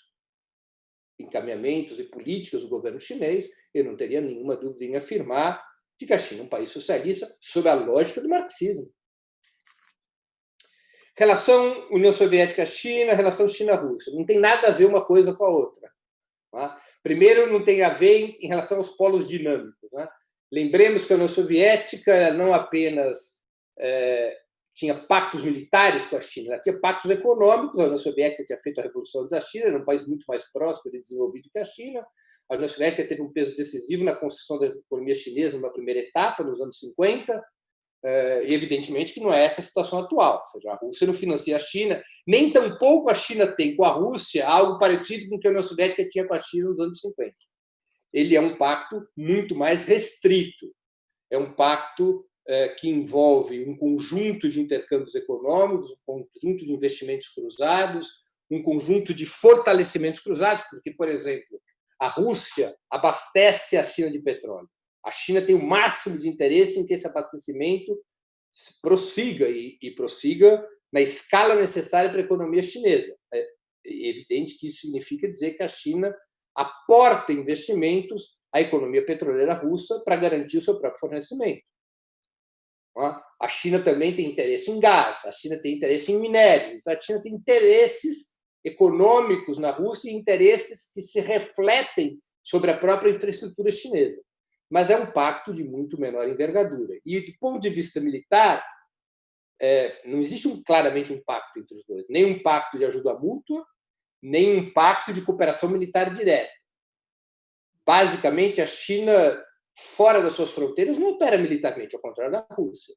encaminhamentos e políticas do governo chinês, eu não teria nenhuma dúvida em afirmar de que a China é um país socialista sob a lógica do marxismo. Relação União Soviética-China, relação China-Rússia. Não tem nada a ver uma coisa com a outra. Tá? Primeiro, não tem a ver em relação aos polos dinâmicos. Lembremos que a União Soviética não apenas é, tinha pactos militares com a China, ela tinha pactos econômicos. A União Soviética tinha feito a Revolução da China, era um país muito mais próspero e desenvolvido que a China. A União Soviética teve um peso decisivo na construção da economia chinesa numa primeira etapa, nos anos 50. é, evidentemente que não é essa a situação atual. Ou seja, a Rússia não financia a China, nem tampouco a China tem com a Rússia algo parecido com o que a União Soviética tinha com a China nos anos 50. Ele é um pacto muito mais restrito. É um pacto é, que envolve um conjunto de intercâmbios econômicos, um conjunto de investimentos cruzados, um conjunto de fortalecimentos cruzados, porque, por exemplo, a Rússia abastece a China de petróleo. A China tem o máximo de interesse em que esse abastecimento prossiga e, e prossiga na escala necessária para a economia chinesa. É evidente que isso significa dizer que a China aporta investimentos à economia petroleira russa para garantir o seu próprio fornecimento. A China também tem interesse em gás, a China tem interesse em minério, então a China tem interesses econômicos na Rússia e interesses que se refletem sobre a própria infraestrutura chinesa mas é um pacto de muito menor envergadura. E, do ponto de vista militar, é, não existe um, claramente um pacto entre os dois, nem um pacto de ajuda mútua, nem um pacto de cooperação militar direta. Basicamente, a China, fora das suas fronteiras, não opera militarmente, ao contrário da Rússia.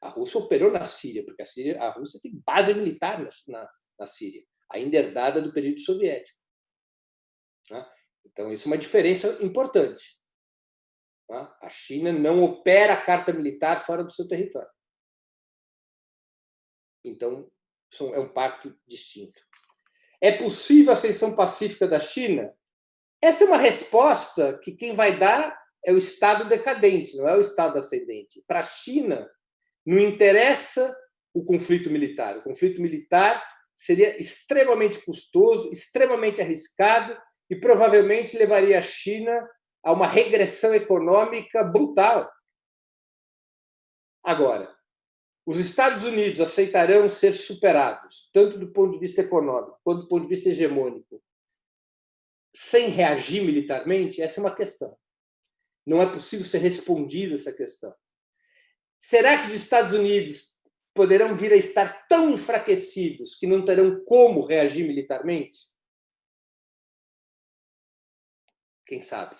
A Rússia operou na Síria, porque a, Síria, a Rússia tem base militar na, na, na Síria, ainda herdada do período soviético. Né? Então, isso é uma diferença importante. Tá? A China não opera a carta militar fora do seu território. Então, é um pacto distinto. É possível a ascensão pacífica da China? Essa é uma resposta que quem vai dar é o Estado decadente, não é o Estado ascendente. Para a China, não interessa o conflito militar. O conflito militar seria extremamente custoso, extremamente arriscado e provavelmente levaria a China a uma regressão econômica brutal. Agora, os Estados Unidos aceitarão ser superados, tanto do ponto de vista econômico quanto do ponto de vista hegemônico, sem reagir militarmente? Essa é uma questão. Não é possível ser respondida essa questão. Será que os Estados Unidos poderão vir a estar tão enfraquecidos que não terão como reagir militarmente? Quem sabe?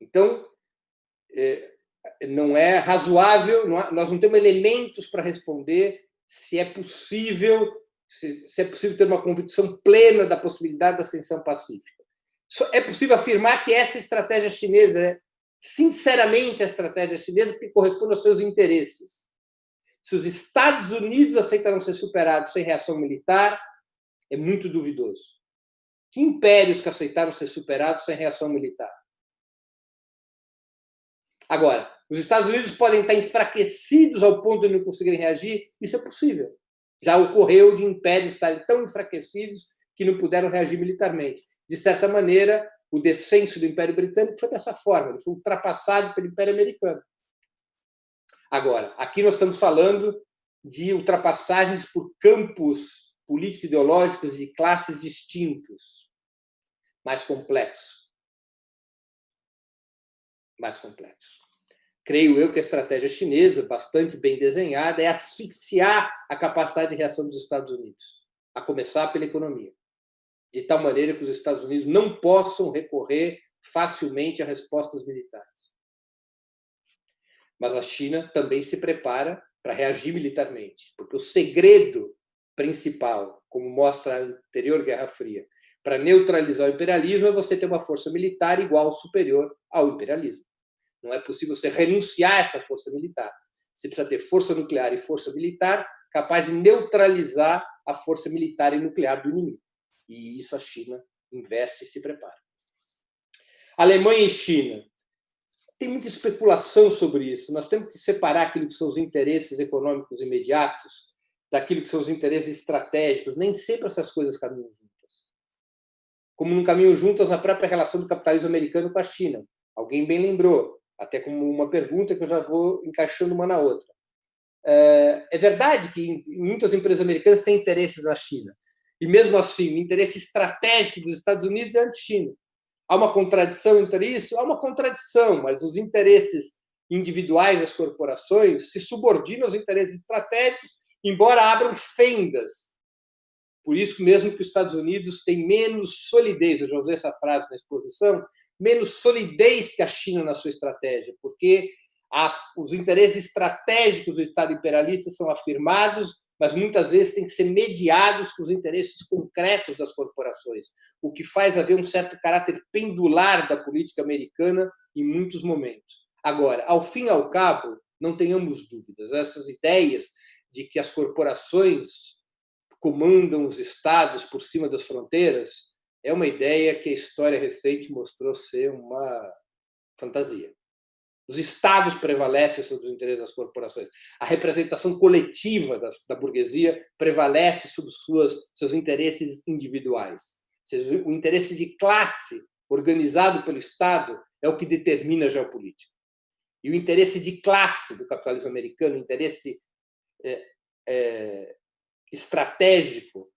Então, é, não é razoável, nós não temos elementos para responder se é possível se, é possível ter uma convicção plena da possibilidade da ascensão pacífica. É possível afirmar que essa estratégia chinesa é, sinceramente, a estratégia chinesa que corresponde aos seus interesses. Se os Estados Unidos aceitarão ser superados sem reação militar, é muito duvidoso. Que impérios que aceitaram ser superados sem reação militar? Agora, os Estados Unidos podem estar enfraquecidos ao ponto de não conseguirem reagir? Isso é possível. Já ocorreu de impérios estarem tão enfraquecidos que não puderam reagir militarmente. De certa maneira, o descenso do Império Britânico foi dessa forma, ele foi ultrapassado pelo Império Americano. Agora, aqui nós estamos falando de ultrapassagens por campos político-ideológicos de classes distintos, mais complexos. Mais complexos creio eu que a estratégia chinesa, bastante bem desenhada, é asfixiar a capacidade de reação dos Estados Unidos, a começar pela economia, de tal maneira que os Estados Unidos não possam recorrer facilmente a respostas militares. Mas a China também se prepara para reagir militarmente, porque o segredo principal, como mostra a anterior Guerra Fria, para neutralizar o imperialismo é você ter uma força militar igual ou superior ao imperialismo. Não é possível você renunciar a essa força militar. Você precisa ter força nuclear e força militar capaz de neutralizar a força militar e nuclear do inimigo. E isso a China investe e se prepara. Alemanha e China. Tem muita especulação sobre isso. Nós temos que separar aquilo que são os interesses econômicos imediatos daquilo que são os interesses estratégicos. Nem sempre essas coisas caminham juntas. Como não caminham juntas na própria relação do capitalismo americano com a China. Alguém bem lembrou até como uma pergunta que eu já vou encaixando uma na outra. É, é verdade que muitas empresas americanas têm interesses na China, e mesmo assim, o interesse estratégico dos Estados Unidos é anti-China. Há uma contradição entre isso? Há uma contradição, mas os interesses individuais das corporações se subordinam aos interesses estratégicos, embora abram fendas. Por isso mesmo que os Estados Unidos têm menos solidez, eu já usei essa frase na exposição, menos solidez que a China na sua estratégia, porque As, os interesses estratégicos do Estado imperialista são afirmados, mas muitas vezes têm que ser mediados com os interesses concretos das corporações, o que faz haver um certo caráter pendular da política americana em muitos momentos. Agora, ao fim e ao cabo, não tenhamos dúvidas, essas ideias de que as corporações comandam os estados por cima das fronteiras é uma ideia que a história recente mostrou ser uma fantasia. Os estados prevalecem sobre os interesses das corporações. A representação coletiva da, da burguesia prevalece sobre suas, seus interesses individuais. Ou seja, o interesse de classe organizado pelo Estado é o que determina a geopolítica. E o interesse de classe do capitalismo americano, o interesse é, é, estratégico,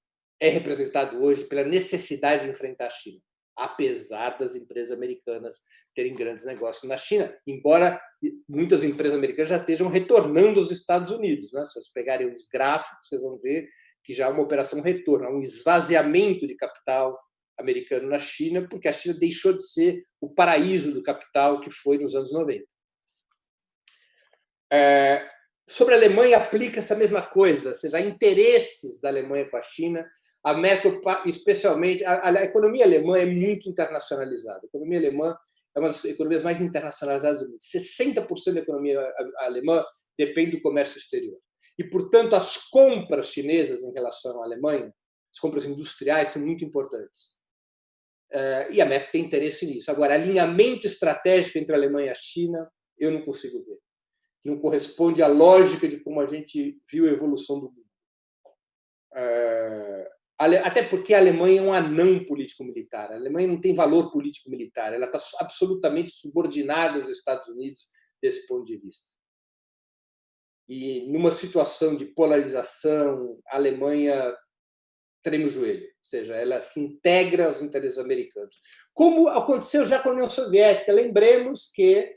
é representado hoje pela necessidade de enfrentar a China apesar das empresas americanas terem grandes negócios na China, embora muitas empresas americanas já estejam retornando aos Estados Unidos. Né? Se vocês pegarem os gráficos, vocês vão ver que já há uma operação retorno, um esvaziamento de capital americano na China, porque a China deixou de ser o paraíso do capital que foi nos anos 90. É, sobre a Alemanha, aplica essa mesma coisa, ou seja, interesses da Alemanha com a China, a Merkel, especialmente, a, a, economia alemã é muito internacionalizada. A economia alemã é uma das economias mais internacionalizadas do mundo. 60% da economia alemã depende do comércio exterior. E, portanto, as compras chinesas em relação à Alemanha, as compras industriais, são muito importantes. Eh, e a Merkel tem interesse nisso. Agora, alinhamento estratégico entre a Alemanha e a China, eu não consigo ver. Não corresponde à lógica de como a gente viu a evolução do mundo. Eh, até porque a Alemanha é um anão político-militar. A Alemanha não tem valor político-militar. Ela está absolutamente subordinada aos Estados Unidos desse ponto de vista. E numa situação de polarização, a Alemanha treme o joelho, ou seja, ela se integra aos interesses americanos. Como aconteceu já com a União Soviética. Lembremos que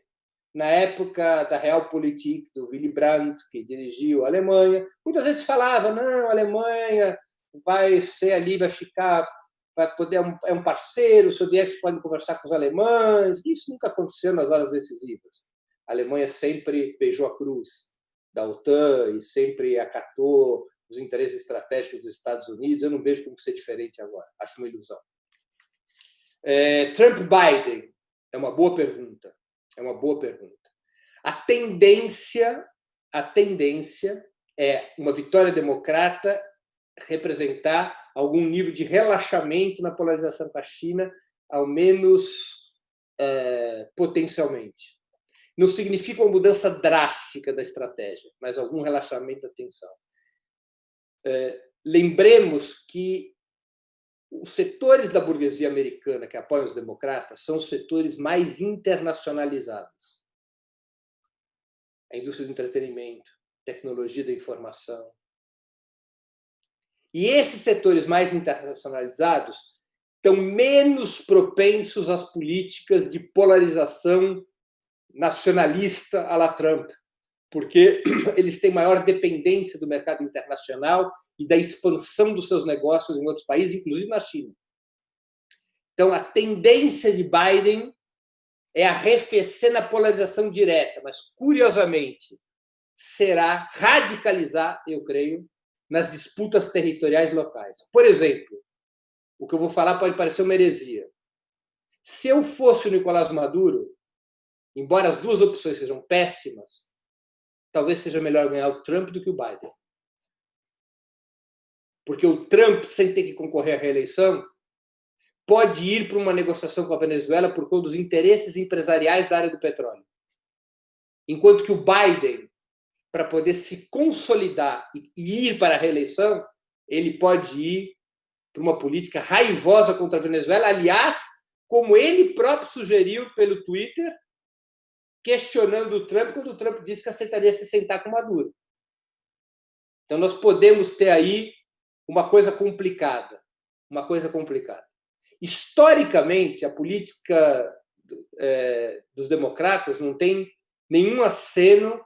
na época da Realpolitik, do Willy Brandt, que dirigiu a Alemanha, muitas vezes falava, não, a Alemanha vai ser ali, vai ficar, vai poder é um parceiro, os soviéticos podem conversar com os alemães. Isso nunca aconteceu nas horas decisivas. A Alemanha sempre beijou a cruz da OTAN e sempre acatou os interesses estratégicos dos Estados Unidos. Eu não vejo como ser diferente agora. Acho uma ilusão. É, Trump-Biden é uma boa pergunta. É uma boa pergunta. A tendência, a tendência é uma vitória democrata representar algum nível de relaxamento na polarização com a China, ao menos é, potencialmente. Não significa uma mudança drástica da estratégia, mas algum relaxamento da tensão. É, lembremos que os setores da burguesia americana que apoiam os democratas são os setores mais internacionalizados. A indústria do entretenimento, tecnologia da informação, e esses setores mais internacionalizados estão menos propensos às políticas de polarização nacionalista à la Trump, porque eles têm maior dependência do mercado internacional e da expansão dos seus negócios em outros países, inclusive na China. Então, a tendência de Biden é arrefecer na polarização direta, mas, curiosamente, será radicalizar, eu creio, nas disputas territoriais locais. Por exemplo, o que eu vou falar pode parecer uma heresia. Se eu fosse o Nicolás Maduro, embora as duas opções sejam péssimas, talvez seja melhor ganhar o Trump do que o Biden. Porque o Trump, sem ter que concorrer à reeleição, pode ir para uma negociação com a Venezuela por conta dos interesses empresariais da área do petróleo. Enquanto que o Biden para poder se consolidar e ir para a reeleição, ele pode ir para uma política raivosa contra a Venezuela. Aliás, como ele próprio sugeriu pelo Twitter, questionando o Trump, quando o Trump disse que aceitaria se sentar com Maduro. Então, nós podemos ter aí uma coisa complicada. Uma coisa complicada. Historicamente, a política é, dos democratas não tem nenhum aceno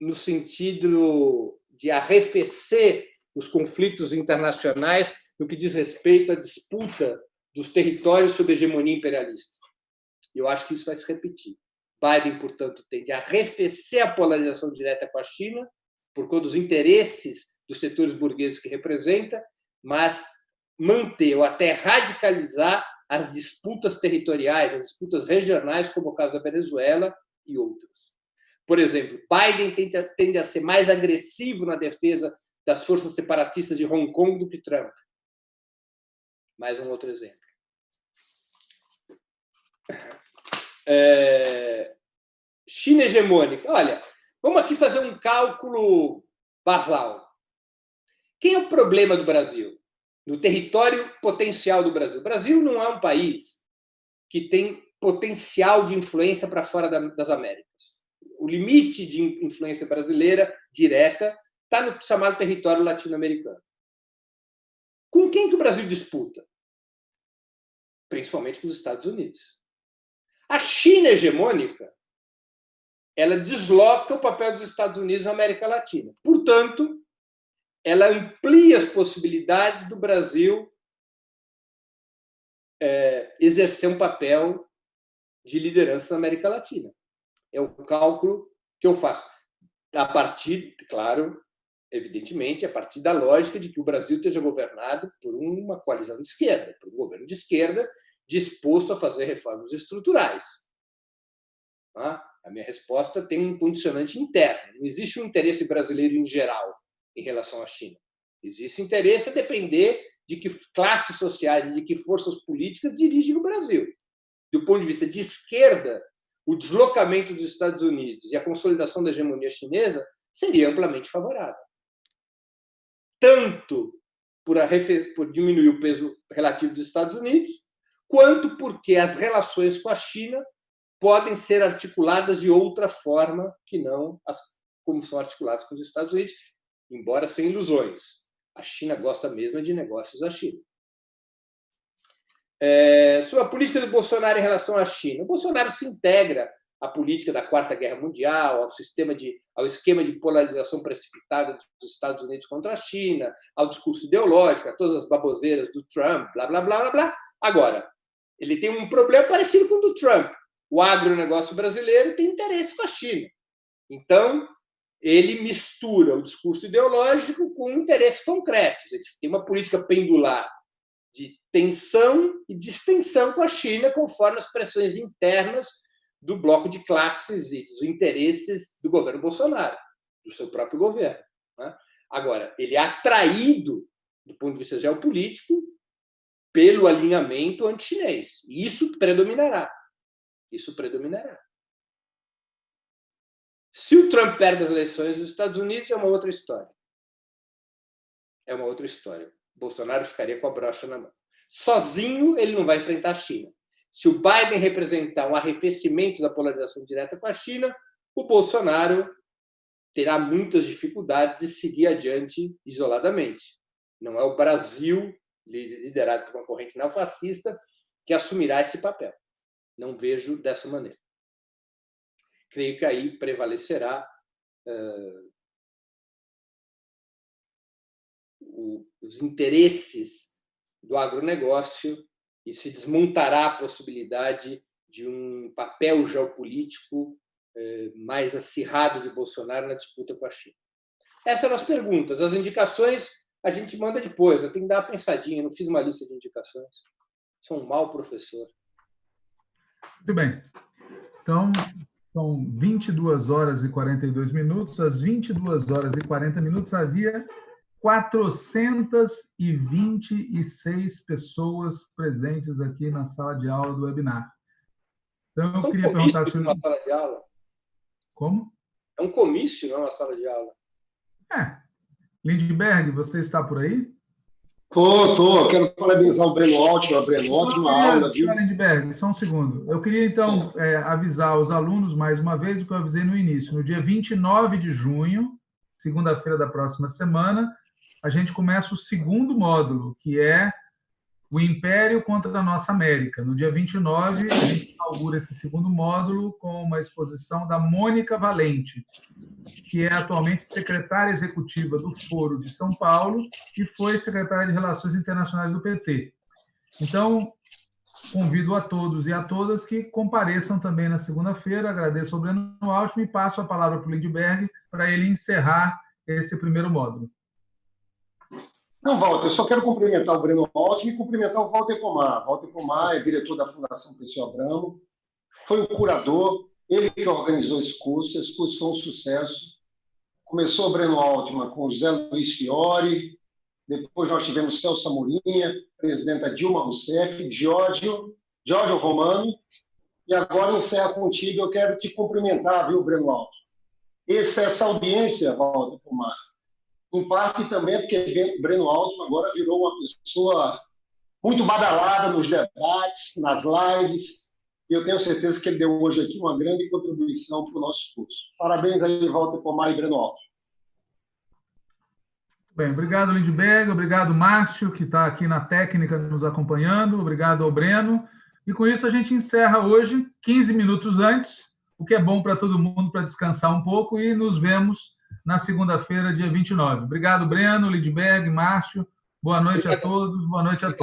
no sentido de arrefecer os conflitos internacionais no que diz respeito à disputa dos territórios sob hegemonia imperialista. Eu acho que isso vai se repetir. Biden, portanto, tende a arrefecer a polarização direta com a China, por conta dos interesses dos setores burgueses que representa, mas manter ou até radicalizar as disputas territoriais, as disputas regionais, como o caso da Venezuela e outras. Por exemplo, Biden tende a, tende a ser mais agressivo na defesa das forças separatistas de Hong Kong do que Trump. Mais um outro exemplo. É... China hegemônica. Olha, vamos aqui fazer um cálculo basal. Quem é o problema do Brasil? No território potencial do Brasil. O Brasil não é um país que tem potencial de influência para fora das Américas. O limite de influência brasileira direta está no chamado território latino-americano. Com quem que o Brasil disputa? Principalmente com os Estados Unidos. A China hegemônica ela desloca o papel dos Estados Unidos na América Latina. Portanto, ela amplia as possibilidades do Brasil é, exercer um papel de liderança na América Latina. É o cálculo que eu faço. A partir, claro, evidentemente, a partir da lógica de que o Brasil esteja governado por uma coalizão de esquerda, por um governo de esquerda disposto a fazer reformas estruturais. Tá? A minha resposta tem um condicionante interno. Não existe um interesse brasileiro em geral em relação à China. Existe interesse a depender de que classes sociais e de que forças políticas dirigem o Brasil. Do ponto de vista de esquerda, o deslocamento dos Estados Unidos e a consolidação da hegemonia chinesa seria amplamente favorável tanto por, por diminuir o peso relativo dos Estados Unidos, quanto porque as relações com a China podem ser articuladas de outra forma que não as, como são articuladas com os Estados Unidos, embora sem ilusões. A China gosta mesmo de negócios da China. É, sobre a política do Bolsonaro em relação à China. O Bolsonaro se integra à política da Quarta Guerra Mundial, ao sistema de, ao esquema de polarização precipitada dos Estados Unidos contra a China, ao discurso ideológico, a todas as baboseiras do Trump, blá blá blá blá blá. Agora, ele tem um problema parecido com o do Trump. O agronegócio brasileiro tem interesse com a China. Então, ele mistura o discurso ideológico com interesses concretos. Ele tem uma política pendular de tensão e distensão com a China, conforme as pressões internas do bloco de classes e dos interesses do governo Bolsonaro, do seu próprio governo. Né? Agora, ele é atraído, do ponto de vista geopolítico, pelo alinhamento anti-chinês. E isso predominará. Isso predominará. Se o Trump perde as eleições dos Estados Unidos, é uma outra história. É uma outra história. Bolsonaro ficaria com a brocha na mão. Sozinho, ele não vai enfrentar a China. Se o Biden representar um arrefecimento da polarização direta com a China, o Bolsonaro terá muitas dificuldades de seguir adiante isoladamente. Não é o Brasil, liderado por uma corrente neofascista, que assumirá esse papel. Não vejo dessa maneira. Creio que aí prevalecerá uh, os interesses do agronegócio e se desmontará a possibilidade de um papel geopolítico mais acirrado de Bolsonaro na disputa com a China. Essas são as perguntas. As indicações a gente manda depois. Eu tenho que dar uma pensadinha. Não fiz uma lista de indicações. Sou um mau professor. Muito bem. Então, são 22 horas e 42 minutos. Às 22 horas e 40 minutos havia 426 pessoas presentes aqui na sala de aula do webinar. Então, eu é um queria perguntar... Se... Uma sala de aula? Como? É um comício, não é uma sala de aula. É. Lindbergh, você está por aí? Tô, tô. Quero parabenizar o Breno Ótimo, a Breno, ótima aula. Viu? Lindbergh, só um segundo. Eu queria, então, é, avisar os alunos, mais uma vez, o que eu avisei no início. No dia 29 de junho, segunda-feira da próxima semana, a gente começa o segundo módulo, que é o Império contra a Nossa América. No dia 29, a gente inaugura esse segundo módulo com uma exposição da Mônica Valente, que é atualmente secretária executiva do Foro de São Paulo e foi secretária de Relações Internacionais do PT. Então, convido a todos e a todas que compareçam também na segunda-feira. Agradeço ao Breno Altman e passo a palavra para o Lindbergh para ele encerrar esse primeiro módulo. Não, Walter, eu só quero cumprimentar o Breno Altman e cumprimentar o Walter Pomar. Walter Pomar é diretor da Fundação Pessoa Abramo, foi um curador, ele que organizou esse curso, esse curso foi um sucesso. Começou o Breno Altman com o José Luiz Fiore, depois nós tivemos Celso Amorinha, presidenta Dilma Rousseff, Giorgio, Giorgio Romano, e agora encerra contigo. Eu quero te cumprimentar, viu, Breno Altman? Essa, essa audiência, Walter Pomar, em parte também porque Breno Altman agora virou uma pessoa muito badalada nos debates, nas lives, e eu tenho certeza que ele deu hoje aqui uma grande contribuição para o nosso curso. Parabéns aí, Walter Pomar e Breno Altman. Bem, obrigado, Lindbergh, obrigado, Márcio, que está aqui na técnica nos acompanhando, obrigado ao Breno. E com isso a gente encerra hoje, 15 minutos antes, o que é bom para todo mundo para descansar um pouco e nos vemos na segunda-feira, dia 29. Obrigado, Breno, Lindbergh, Márcio. Boa noite a todos, boa noite a todos.